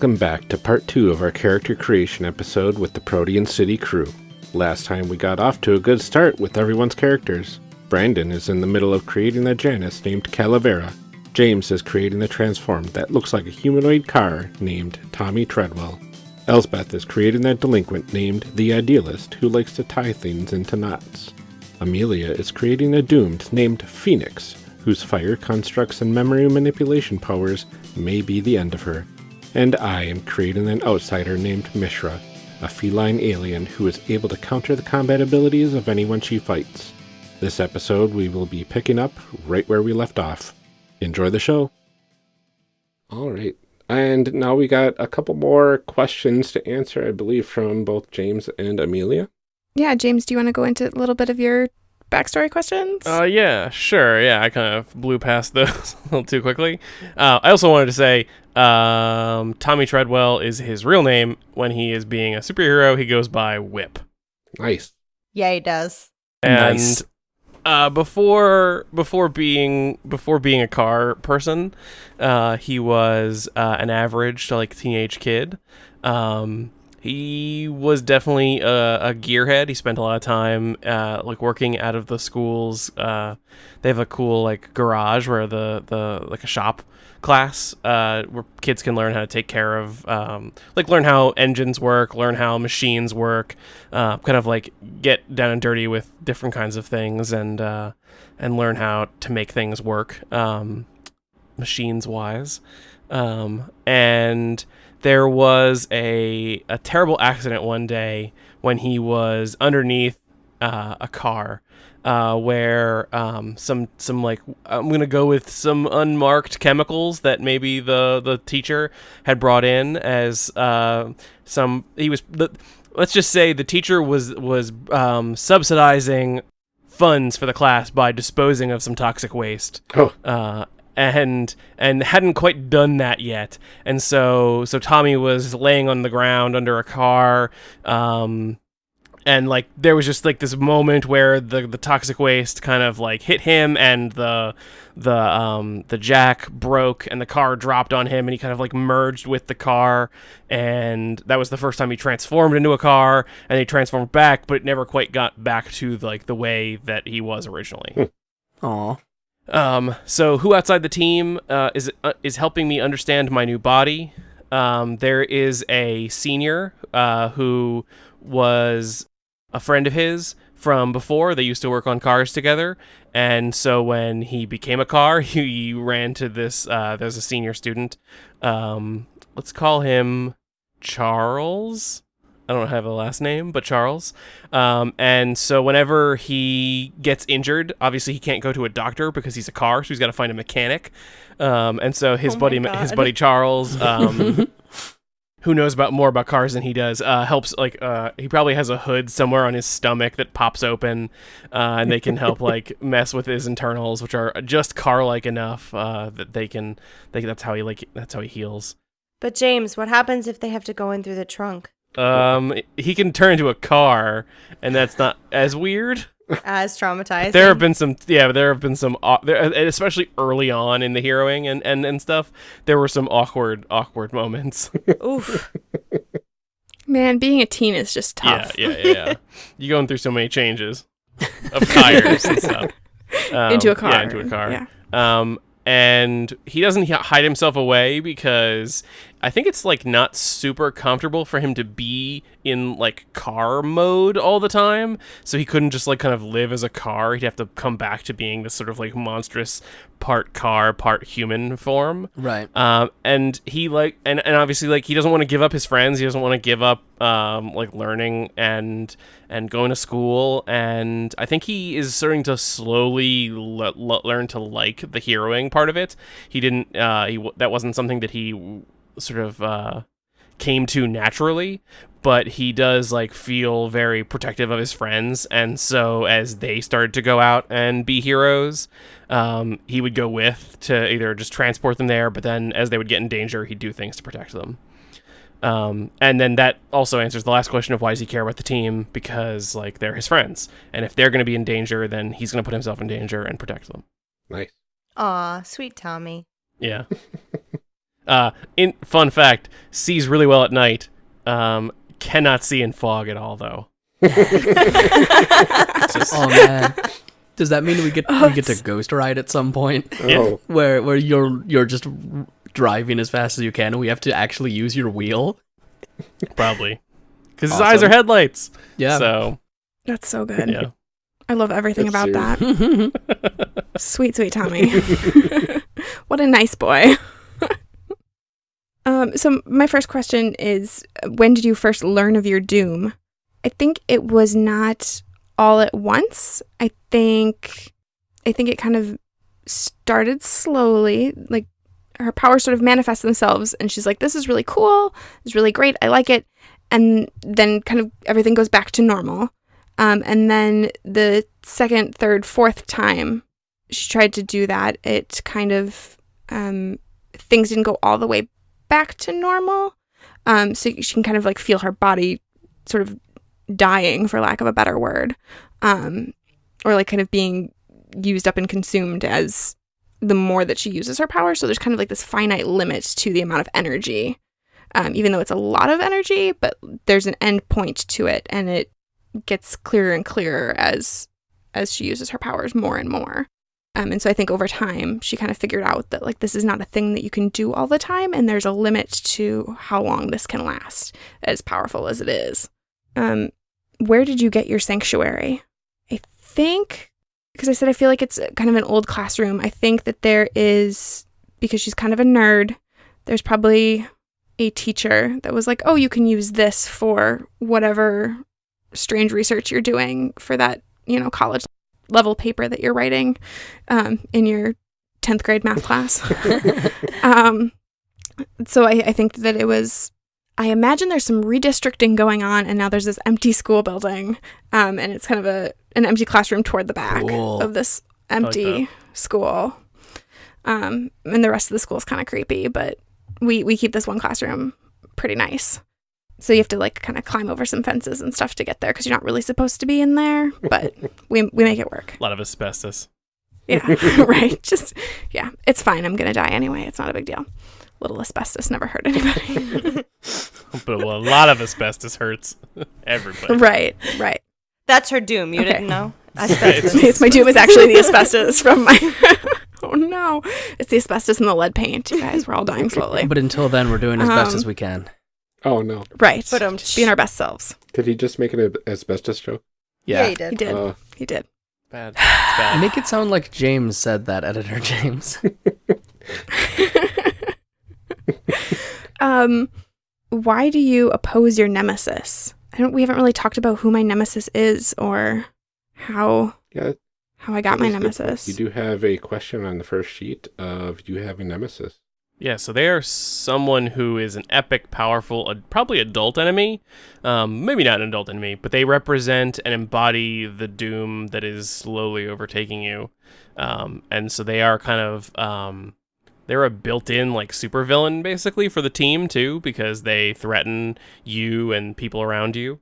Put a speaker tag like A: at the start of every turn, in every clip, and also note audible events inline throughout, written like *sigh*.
A: Welcome back to part two of our character creation episode with the Protean City crew. Last time we got off to a good start with everyone's characters. Brandon is in the middle of creating a Janus named Calavera. James is creating a transform that looks like a humanoid car named Tommy Treadwell. Elsbeth is creating a delinquent named The Idealist who likes to tie things into knots. Amelia is creating a doomed named Phoenix, whose fire constructs and memory manipulation powers may be the end of her and I am creating an outsider named Mishra, a feline alien who is able to counter the combat abilities of anyone she fights. This episode we will be picking up right where we left off. Enjoy the show. All right. And now we got a couple more questions to answer, I believe, from both James and Amelia.
B: Yeah, James, do you want to go into a little bit of your backstory questions?
C: Uh, yeah, sure. Yeah, I kind of blew past *laughs* those a little too quickly. Uh, I also wanted to say um, Tommy Treadwell is his real name. When he is being a superhero, he goes by Whip.
A: Nice.
D: Yeah, he does.
C: And
E: Nice.
C: uh, before before being before being a car person, uh, he was uh, an average to like teenage kid. Um, he was definitely a, a gearhead. He spent a lot of time uh, like working out of the schools. Uh, they have a cool like garage where the the like a shop class uh, where kids can learn how to take care of um, like learn how engines work, learn how machines work, uh, kind of like get down and dirty with different kinds of things and uh, and learn how to make things work um, machines wise. Um, and there was a a terrible accident one day when he was underneath uh, a car uh, where um, some some like I'm gonna go with some unmarked chemicals that maybe the the teacher had brought in as uh, some he was the, let's just say the teacher was was um, subsidizing funds for the class by disposing of some toxic waste
A: Oh,
C: uh, and and hadn't quite done that yet. And so so Tommy was laying on the ground under a car. Um, and like there was just like this moment where the the toxic waste kind of like hit him and the the um the jack broke and the car dropped on him and he kind of like merged with the car and that was the first time he transformed into a car and he transformed back but never quite got back to like the way that he was originally
E: Aw.
C: Um, so who outside the team uh, is uh, is helping me understand my new body? Um, there is a senior uh, who was a friend of his from before. They used to work on cars together, and so when he became a car, *laughs* he ran to this. Uh, there's a senior student. Um, let's call him Charles. I don't have a last name, but Charles. Um, and so whenever he gets injured, obviously he can't go to a doctor because he's a car, so he's got to find a mechanic. Um, and so his
D: Oh
C: buddy, his buddy Charles, *laughs* um, who knows about more about cars than he does, uh, helps. Like uh, he probably has a hood somewhere on his stomach that pops open, uh, and they can help like *laughs* mess with his internals, which are just car-like enough uh, that they can. They, that's how he like. That's how he heals.
D: But James, what happens if they have to go in through the trunk?
C: Um, he can turn into a car, and that's not as weird.
D: As traumatized.
C: There have been some, yeah, there have been some, au- there, and especially early on in the heroing and, and, and stuff. There were some awkward, awkward moments.
D: Oof. *laughs*
B: Man, being a teen is just tough.
C: Yeah, yeah, yeah. *laughs* You're going through so many changes of tires and stuff. *laughs* Um,
B: into a car.
C: Yeah, into a car.
B: Yeah.
C: Um, and he doesn't hide himself away because I think it's like not super comfortable for him to be in like car mode all the time. So he couldn't just like kind of live as a car. He'd have to come back to being this sort of like monstrous part car, part human form.
E: Right.
C: Um, and he like, and, and obviously like he doesn't want to give up his friends. He doesn't want to give up um, like learning and and going to school. And I think he is starting to slowly le- le- learn to like the heroing part of it. He didn't. Uh, he w- that wasn't something that he sort of uh, came to naturally, but he does like feel very protective of his friends, and so as they started to go out and be heroes, um, he would go with to either just transport them there, but then as they would get in danger, he'd do things to protect them. Um, and then that also answers the last question of why does he care about the team? Because like they're his friends, and if they're going to be in danger, then he's going to put himself in danger and protect them.
A: Nice.
D: Aw, sweet Tommy.
C: Yeah. *laughs* uh, in fun fact, sees really well at night. Um, cannot see in fog at all though. *laughs* Just-
F: Oh man. Does that mean we get
B: Oh,
F: we get to ghost ride at some point *laughs*
C: Yeah.
A: Oh,
F: where where you're you're just driving as fast as you can and we have to actually use your wheel?
C: probably because his eyes are headlights.
F: Yeah.
C: So
B: That's so good.
C: yeah.
B: I love everything
A: That's
B: about
A: serious.
B: that. *laughs* Sweet, sweet Tommy. what a nice boy. Um, so my first question is when did you first learn of your doom? I think it was not all at once. I think I think it kind of started slowly, like her powers sort of manifest themselves and she's like this is really cool. It's really great. I like it. And then kind of everything goes back to normal. Um, and then the second, third, fourth time she tried to do that, it kind of um, things didn't go all the way back to normal. Um, so she can kind of like feel her body sort of dying, for lack of a better word, um, or like kind of being used up and consumed as the more that she uses her power. So there's kind of like this finite limit to the amount of energy, um, even though it's a lot of energy, but there's an end point to it, and it gets clearer and clearer as as she uses her powers more and more. Um, and so I think over time she kind of figured out that like this is not a thing that you can do all the time, and there's a limit to how long this can last, as powerful as it is. Um, where did you get your sanctuary? I think because I said I feel like it's kind of an old classroom. I think that there is because she's kind of a nerd. There's probably a teacher that was like, "Oh, you can use this for whatever strange research you're doing for that, you know, college level paper that you're writing um, in your 10th grade math class. *laughs* *laughs* um, so I, I think that it was, I imagine there's some redistricting going on, and now there's this empty school building, um, and it's kind of a an empty classroom toward the back
F: Cool.
B: of this empty school. Um, and the rest of the school is kind of creepy, but we we keep this one classroom pretty nice. So you have to like kind of climb over some fences and stuff to get there because you're not really supposed to be in there, but *laughs* we we make it work.
C: A lot of asbestos.
B: Yeah, *laughs* right. Just yeah, it's fine. I'm gonna die anyway. It's not a big deal. Little asbestos never hurt anybody. *laughs*
C: But a lot of asbestos hurts everybody.
B: right, right.
D: That's her doom. You
B: Okay.
D: didn't know? Asbestos.
B: It's my doom is actually the asbestos from my. oh no, it's the asbestos and the lead paint. You guys, we're all dying slowly.
F: But until then we're doing as best
B: Um,
F: as we can.
A: Oh no!
B: Right.
D: But um,
B: Just being our best selves.
A: Did he just make an asbestos joke?
D: yeah,
F: Yeah.
D: you did.
B: He did.
A: Uh,
B: He did.
C: Bad. It's *sighs* bad.
F: Make it sound like James said that, editor James. *laughs* *laughs*
B: um, why do you oppose your nemesis? I don't. We haven't really talked about who my nemesis is or how
A: yeah,
B: how I got my
A: is a good point.
B: nemesis.
A: You do have a question on the first sheet of you have a nemesis.
C: Yeah, so they are someone who is an epic, powerful, probably adult enemy. Um, maybe not an adult enemy, but they represent and embody the doom that is slowly overtaking you. Um, and so they are kind of um, they're a built-in like supervillain basically for the team too, because they threaten you and people around you.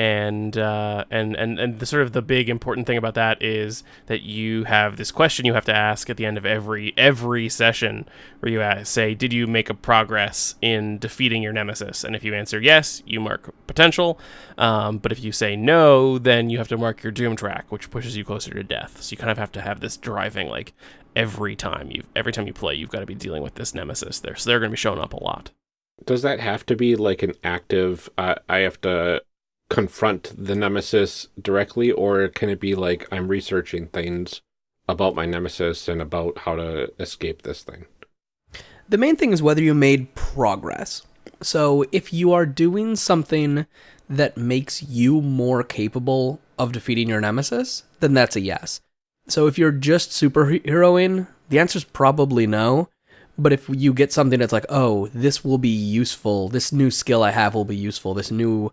C: And uh, and and and the sort of the big important thing about that is that you have this question you have to ask at the end of every every session where you ask, say, did you make a progress in defeating your nemesis? And if you answer yes, you mark potential. Um, but if you say no, then you have to mark your doom track, which pushes you closer to death. So you kind of have to have this driving, like every time you every time you play, you've got to be dealing with this nemesis there. So they're going to be showing up a lot.
A: Does that have to be like an active? Uh, I have to confront the nemesis directly, or can it be like I'm researching things about my nemesis and about how to escape this thing?
F: The main thing is whether you made progress. So if you are doing something that makes you more capable of defeating your nemesis, then that's a yes. So if you're just superheroing, the answer is probably no. But if you get something that's like, oh, this will be useful, this new skill I have will be useful, this new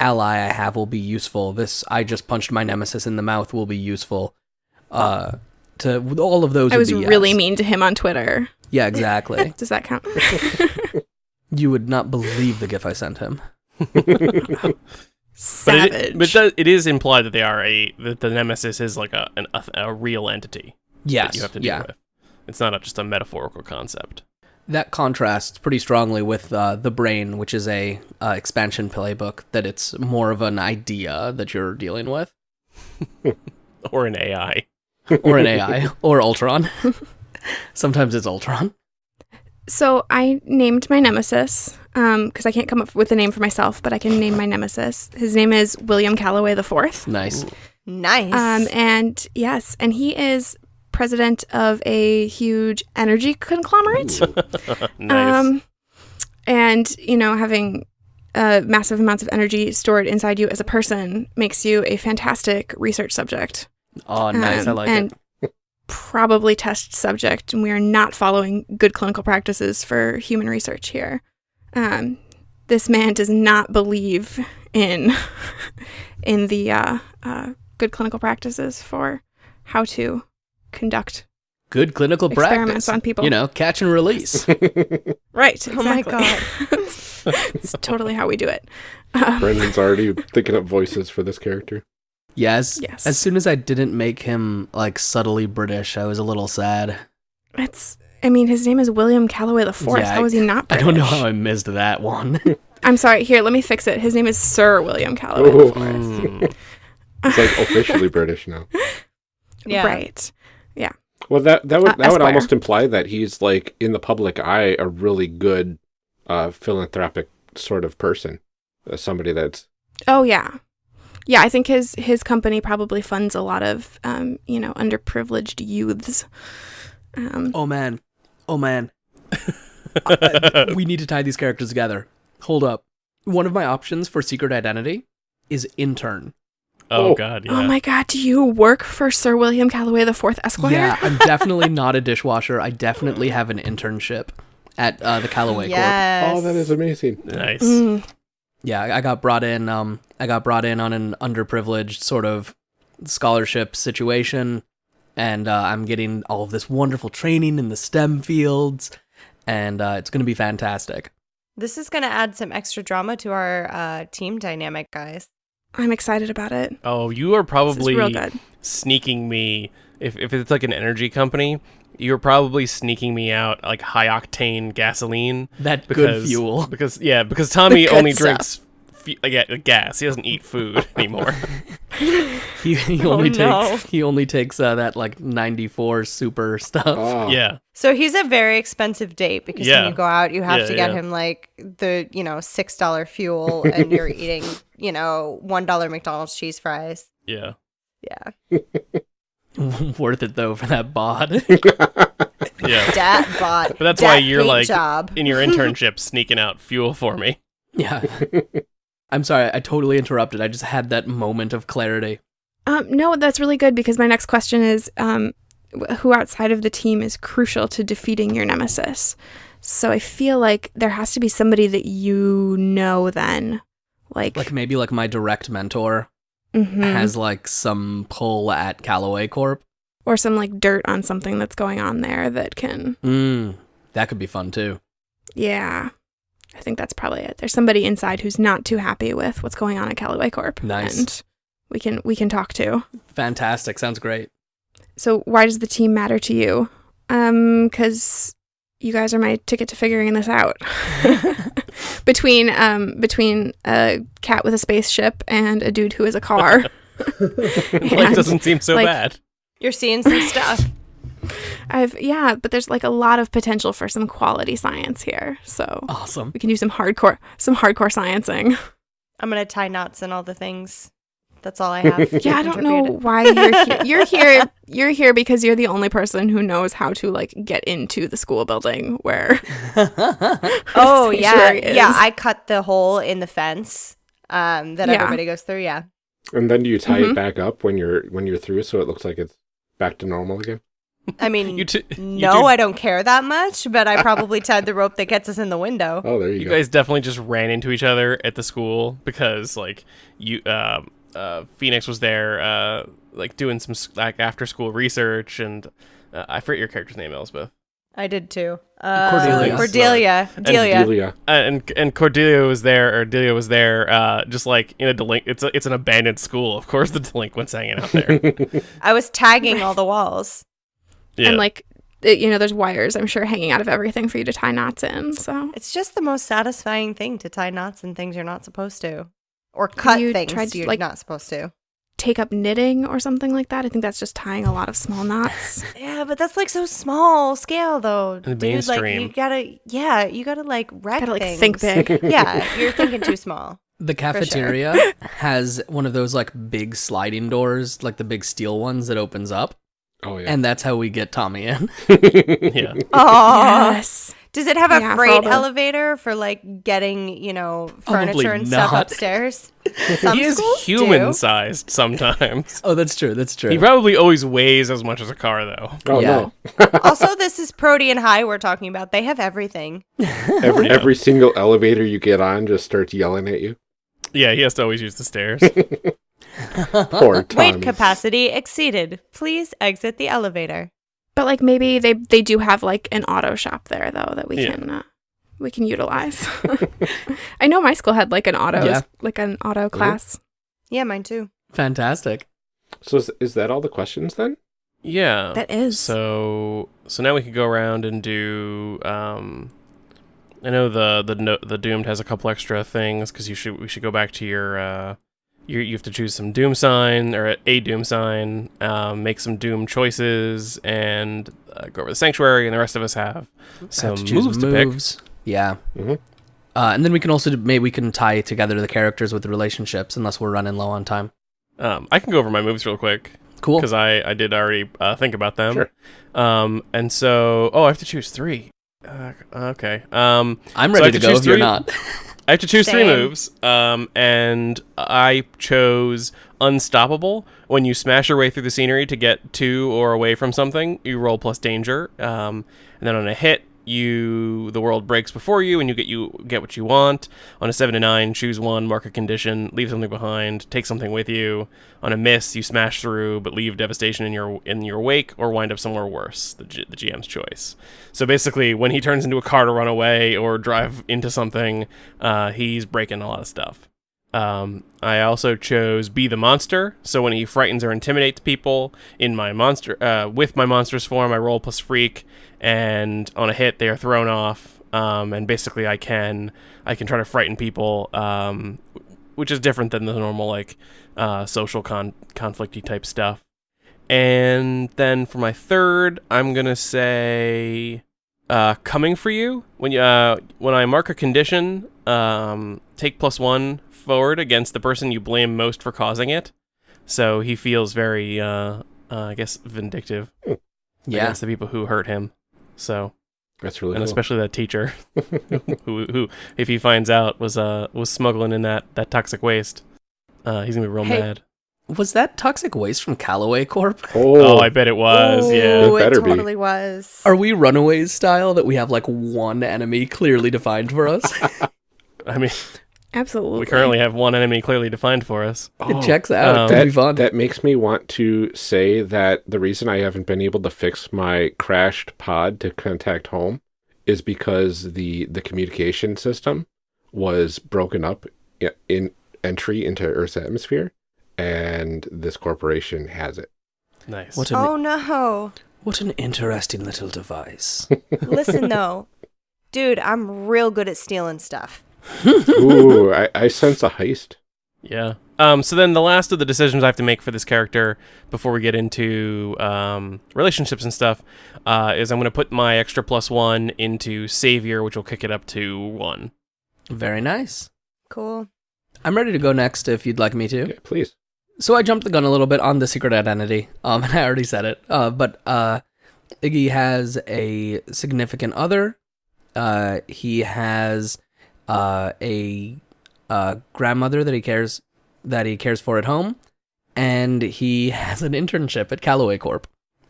F: ally I have will be useful, this I just punched my nemesis in the mouth will be useful. Uh, to all of those,
B: I
F: would
B: was
F: be yes.
B: really mean to him on Twitter.
F: Yeah, exactly. *laughs*
B: Does that count? *laughs*
F: you would not believe the gif I sent him. *laughs*
C: But
B: Savage.
C: it, but does, it is implied that they are a that the nemesis is like a an, a, a real entity
F: Yes,
C: that you have to deal
F: yeah.
C: with. It's not a, just a metaphorical concept.
F: That contrasts pretty strongly with uh, the brain, which is a uh, expansion playbook. That it's more of an idea that you're dealing with, *laughs*
C: Or an AI.
F: or an AI, or Ultron. *laughs* Sometimes it's Ultron.
B: So I named my nemesis because I can't come up with a name for myself, but I can name my nemesis. His name is William Calloway the Fourth.
F: Nice.
D: Nice.
B: Um, and yes, and he is president of a huge energy conglomerate. *laughs*
C: nice.
B: Um, and you know, having uh, massive amounts of energy stored inside you as a person makes you a fantastic research subject.
F: Oh, nice. I
B: Um,
F: like
B: and
F: it.
B: Probably test subject, and we are not following good clinical practices for human research here. Um, this man does not believe in *laughs* in the uh, uh, good clinical practices for how to conduct
F: Good clinical
B: experiments
F: practice.
B: on people.
F: You know, catch and release. *laughs*
B: right?
D: Oh my
B: god, *laughs* it's totally how we do it. Um,
A: Brendan's already thinking up voices for this character.
F: yes.
B: Yes.
F: As soon as I didn't make him like subtly British, I was a little sad.
B: It's. I mean, his name is William Calloway the Fourth.
F: Yeah,
B: how is he not? British?
F: I don't know how I missed that one. *laughs*
B: I'm sorry. Here, let me fix it. His name is Sir William Calloway the
A: Oh,
B: Fourth.
C: Mm.
A: it's like officially British now.
D: yeah.
B: Right.
A: Well, that that would
B: Uh,
A: that would almost imply that he's like in the public eye a really good uh, philanthropic sort of person, uh, somebody that's
B: Oh yeah. Yeah, I think his his company probably funds a lot of um, you know, underprivileged youths. Um,
F: oh man. Oh man. *laughs* Uh, we need to tie these characters together. Hold up. One of my options for secret identity is intern.
C: Oh
A: Oh.
C: god, yeah.
B: Oh my god, do you work for Sir William Calloway the Fourth Esquire?
F: Yeah, I'm *laughs* definitely not a dishwasher. I definitely have an internship at uh, the Callaway Corp.
D: Yes.
A: oh, that is amazing.
C: nice.
B: Mm,
F: Yeah, I I got brought in. Um, I got brought in on an underprivileged sort of scholarship situation, and uh, I'm getting all of this wonderful training in the STEM fields, and uh, it's going to be fantastic.
D: This is going to add some extra drama to our uh, team dynamic, guys.
B: I'm excited about it.
C: Oh, you are probably
B: real good.
C: sneaking me if if it's like an energy company, you're probably sneaking me out like high octane gasoline
F: That good fuel.
C: Because yeah, because Tommy *laughs* only
B: stuff.
C: drinks fu- like, yeah, gas. He doesn't eat food *laughs* anymore. *laughs*
F: He, he
D: Oh,
F: only
D: no.
F: takes he only takes uh, that like 94 super stuff.
A: Oh,
C: yeah.
D: So he's a very expensive date because
C: Yeah.
D: when you go out, you have
C: Yeah,
D: to get
C: yeah.
D: him like the you know six dollar fuel, *laughs* and you're eating you know one dollar McDonald's cheese fries.
C: Yeah.
D: Yeah,
F: Worth it though for that bod.
C: Yeah.
D: dat bot.
C: But that's why you're like
D: job.
C: in your internship sneaking out fuel for me.
F: yeah. I'm sorry, I totally interrupted. I just had that moment of clarity.
B: Um, no, that's really good because my next question is um, who outside of the team is crucial to defeating your nemesis? So I feel like there has to be somebody that you know then. Like,
F: Like maybe like my direct mentor
B: mhm.
F: has like some pull at Callaway Corp.
B: or some like dirt on something that's going on there that can,
F: Mm, that could be fun too.
B: yeah. I think that's probably it. There's somebody inside who's not too happy with what's going on at Callaway Corp.
F: Nice.
B: And we can we can talk to.
F: Fantastic. Sounds great.
B: So why does the team matter to you? Um, because you guys are my ticket to figuring this out. *laughs* between um between a cat with a spaceship and a dude who is a car. *laughs*
C: like doesn't seem so
B: like-
C: bad.
D: You're seeing some stuff.
B: I've yeah, but there's like a lot of potential for some quality science here. So
F: Awesome.
B: we can do some hardcore some hardcore sciencing.
D: I'm gonna tie knots and all the things. That's all I *laughs* have.
B: Yeah, I don't know why you're here. *laughs* You're here. You're here because you're the only person who knows how to like get into the school building where. *laughs*
D: Oh yeah,
B: sanctuary
D: yeah. I cut the hole in the fence um, that
B: Yeah.
D: everybody goes through. Yeah.
A: And then do you tie
B: Mhm.
A: it back up when you're when you're through so it looks like it's back to normal again?
D: I mean, *laughs*
C: You t-
D: no,
C: do-
D: I don't care that much, but I probably tied the rope that gets us in the window.
A: Oh, there you, go.
C: You
A: go.
C: guys definitely just ran into each other at the school because like you um uh Phoenix was there uh like doing some like after school research and uh, I forget your character's name Elspeth.
D: I did too. Uh,
F: Cordelia.
D: Cordelia. Delia.
A: Delia.
C: Uh, and and Cordelia was there or Delia was there uh just like in a delinq it's a, it's an abandoned school. Of course the delinquents hanging out there. *laughs*
D: I was tagging all the walls.
C: Yeah.
B: And like, it, you know, there's wires, I'm sure, hanging out of everything for you to tie knots in. So
D: It's just the most satisfying thing to tie knots in things you're not supposed to, or cut
B: you
D: things
B: tried to,
D: you're
B: like-
D: not supposed to.
B: take up knitting or something like that. I think that's just tying a lot of small knots. *sighs*
D: Yeah, but that's like so small scale though.
C: the
D: Dude, like you gotta, yeah, you gotta like wreck
B: Gotta like
D: things.
B: think big. *laughs*
D: yeah, *laughs* you're thinking too small.
F: The cafeteria *laughs* has one of those like big sliding doors, like the big steel ones that opens up,
A: Oh yeah.
F: and that's how we get Tommy in. *laughs*
C: yeah.
D: Oh,
B: yes.
D: does it have a
B: Yeah, for
D: freight
B: all
D: elevator for like getting you know
F: Probably
D: furniture and stuff upstairs? *laughs*
C: He is
D: schools do.
C: human sized sometimes.
F: oh, that's true. That's true.
C: he probably always weighs as much as a car though.
A: oh
F: yeah.
A: no. *laughs*
D: also, this is Protean High we're talking about. They have everything.
A: Every
C: Yeah.
A: every single elevator you get on just starts yelling at you.
C: Yeah, he has to always use the stairs. *laughs*
A: Poor Tommy.
D: Weight capacity exceeded. Please exit the elevator.
B: But like maybe they they do have like an auto shop there though that we
C: Yeah.
B: can uh, we can utilize. *laughs* I know my school had like an auto
F: Yeah.
B: like an auto class.
D: Yeah, mine too.
F: Fantastic.
A: So is, is that all the questions then?
C: yeah.
B: That is.
C: So so now we can go around and do. Um, I know the the no, the doomed has a couple extra things because you should we should go back to your. Uh, you you have to choose some doom sign or a doom sign, um, make some doom choices, and uh, go over the sanctuary. And the rest of us have some
F: Have to choose
C: moves to pick.
F: moves. Yeah.
A: Mhm.
F: Uh, and then we can also maybe we can tie together the characters with the relationships, unless we're running low on time.
C: Um, I can go over my moves real quick.
F: Cool.
C: because I, I did already uh, think about them.
A: Sure.
C: Um, and so, oh, I have to choose three. Uh, okay. Um,
F: I'm ready
C: have
F: to
C: to
F: go
C: choose
F: if you're not. *laughs*
C: I have to choose three moves. Um, and I chose Unstoppable. When you smash your way through the scenery to get to or away from something, you roll plus danger. Um, and then on a hit, you the world breaks before you, and you get you get what you want. On a seven to nine, choose one, mark a condition, leave something behind, take something with you. On a miss, you smash through, but leave devastation in your in your wake, or wind up somewhere worse. The, G- the GM's choice. So basically, when he turns into a car to run away or drive into something, uh, he's breaking a lot of stuff. Um, I also chose be the monster. So when he frightens or intimidates people in my monster, uh, with my monster's form, I roll plus freak, and on a hit they are thrown off. Um, and basically I can I can try to frighten people, um, which is different than the normal like uh, social con conflicty type stuff. And then for my third, I'm gonna say uh, coming for you. When you uh, when I mark a condition, um, take plus one forward against the person you blame most for causing it. So he feels very, uh, uh, I guess, vindictive
F: Yeah.
C: against the people who hurt him. So,
A: That's really
C: and
A: cool.
C: especially that teacher, *laughs* who, who, if he finds out, was uh was smuggling in that that toxic waste. Uh, he's gonna be real
D: Hey.
C: mad.
F: Was that toxic waste from Callaway Corp?
A: oh,
C: Oh, I bet it was. yeah.
D: Ooh,
A: It better
D: it
A: be.
D: totally was.
F: Are we Runaways style that we have like one enemy clearly defined for us? *laughs*
C: I mean,
B: Absolutely.
C: we currently have one enemy clearly defined for us.
A: Oh,
F: it checks out.
C: Um,
F: That'd be
A: that, makes me want to say that the reason I haven't been able to fix my crashed pod to contact home is because the the communication system was broken up i- in entry into Earth's atmosphere, and this corporation has it.
C: Nice.
F: what, an,
D: Oh no.
F: what an interesting little device. *laughs*
D: Listen though. Dude, I'm real good at stealing stuff. *laughs*
A: Ooh, I, I sense a heist.
C: Yeah. Um, so then the last of the decisions I have to make for this character before we get into um, relationships and stuff uh, is I'm going to put my extra plus one into Savior, which will kick it up to one.
F: Very nice.
D: Cool.
F: I'm ready to go next if you'd like me to.
A: Yeah, please.
F: So I jumped the gun a little bit on the secret identity. Um, *laughs* and I already said it. Uh, but uh, Iggy has a significant other. Uh, he has uh a uh grandmother that he cares that he cares for at home, and he *laughs* has an internship at Callaway Corp.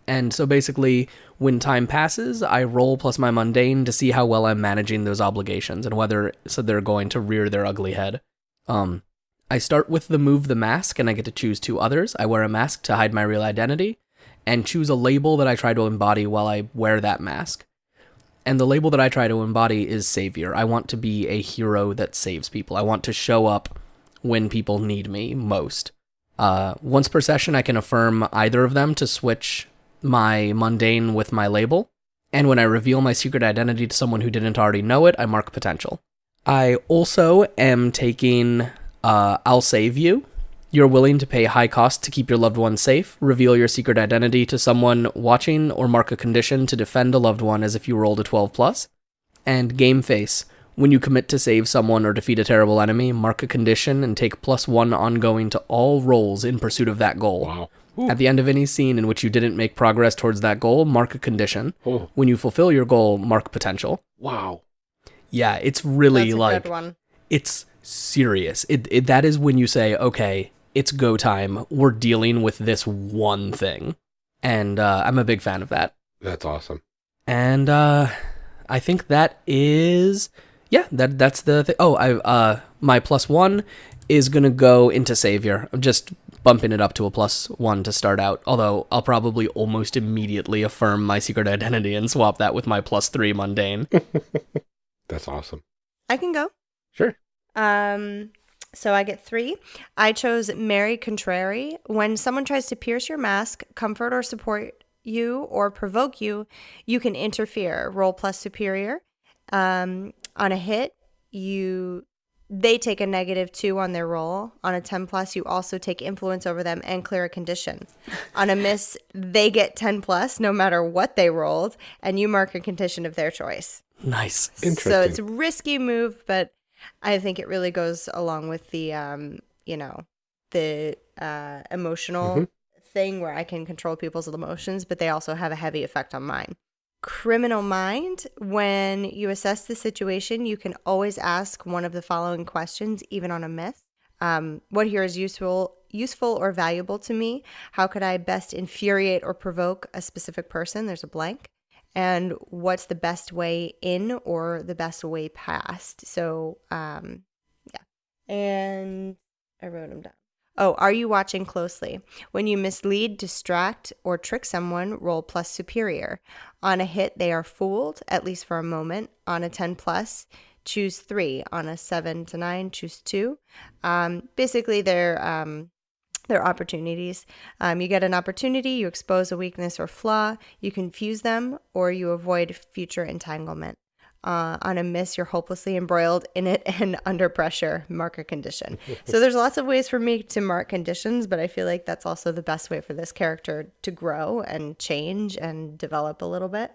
F: And so basically, when time passes, I roll plus my mundane to see how well I'm managing those obligations and whether so they're going to rear their ugly head. Um, I start with the move the mask, and I get to choose two others. I wear a mask to hide my real identity, and choose a label that I try to embody while I wear that mask. And the label that I try to embody is savior. I want to be a hero that saves people. I want to show up when people need me most. Uh, once per session, I can affirm either of them to switch my mundane with my label. And when I reveal my secret identity to someone who didn't already know it, I mark potential. I also am taking uh, I'll Save You. You're willing to pay high cost to keep your loved one safe, reveal your secret identity to someone watching, or mark a condition to defend a loved one as if you rolled a 12 plus. And Game Face. When you commit to save someone or defeat a terrible enemy, mark a condition and take plus one ongoing to all rolls in pursuit of that goal.
A: Wow.
F: At the end of any scene in which you didn't make progress towards that goal, mark a condition.
A: Oh,
F: When you fulfill your goal, mark potential.
A: wow.
F: Yeah, it's really
D: That's a
F: like
D: good one.
F: it's serious. It, it that is when you say, okay, it's go time. We're dealing with this one thing, and uh, I'm a big fan of that.
A: That's awesome.
F: And uh, I think that is yeah. That that's the thing. Oh, I uh, my plus one is gonna go into savior. I'm just bumping it up to a plus one to start out. Although I'll probably almost immediately affirm my secret identity and swap that with my plus three mundane. *laughs*
A: That's awesome.
D: I can go.
A: Sure.
D: Um, so I get three. I chose Mary Contrary. When someone tries to pierce your mask, comfort or support you, or provoke you, you can interfere. Roll plus superior. Um, on a hit, you they take a negative two on their roll. On a 10 plus, you also take influence over them and clear a condition. *laughs* On a miss, they get 10 plus no matter what they rolled, and you mark a condition of their choice.
F: nice.
A: Interesting.
D: So it's a risky move, but I think it really goes along with the, um, you know, the uh, emotional
A: Mhm.
D: thing where I can control people's emotions, but they also have a heavy effect on mine. Criminal mind, when you assess the situation, you can always ask one of the following questions, even on a myth. Um, what here is useful, useful or valuable to me? How could I best infuriate or provoke a specific person? There's a blank and what's the best way in or the best way past. So, um, yeah. And I wrote them down. Oh, are you watching closely? When you mislead, distract, or trick someone, roll plus superior. On a hit, they are fooled, at least for a moment. On a 10 plus, choose three. On a 7 to 9, choose two. Um, basically, they're. Um, their opportunities. Um, you get an opportunity, you expose a weakness or flaw, you confuse them, or you avoid future entanglement. Uh, on a miss, you're hopelessly embroiled in it *laughs* and under pressure. Mark a condition. so there's lots of ways for me to mark conditions, but I feel like that's also the best way for this character to grow and change and develop a little bit.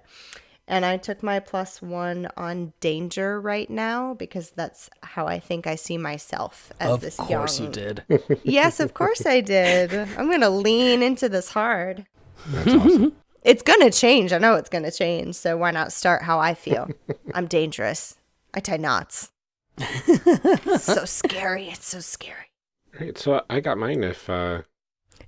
D: And I took my plus one on danger right now because that's how I think I see myself as
F: Of
D: this
F: course you did.
D: yes, of course I did. I'm going to lean into this hard.
A: That's awesome. *laughs*
D: It's going to change. I know it's going to change. So why not start how I feel? *laughs* I'm dangerous. I tie knots. it's so scary. It's so scary.
A: Right. So I got mine if uh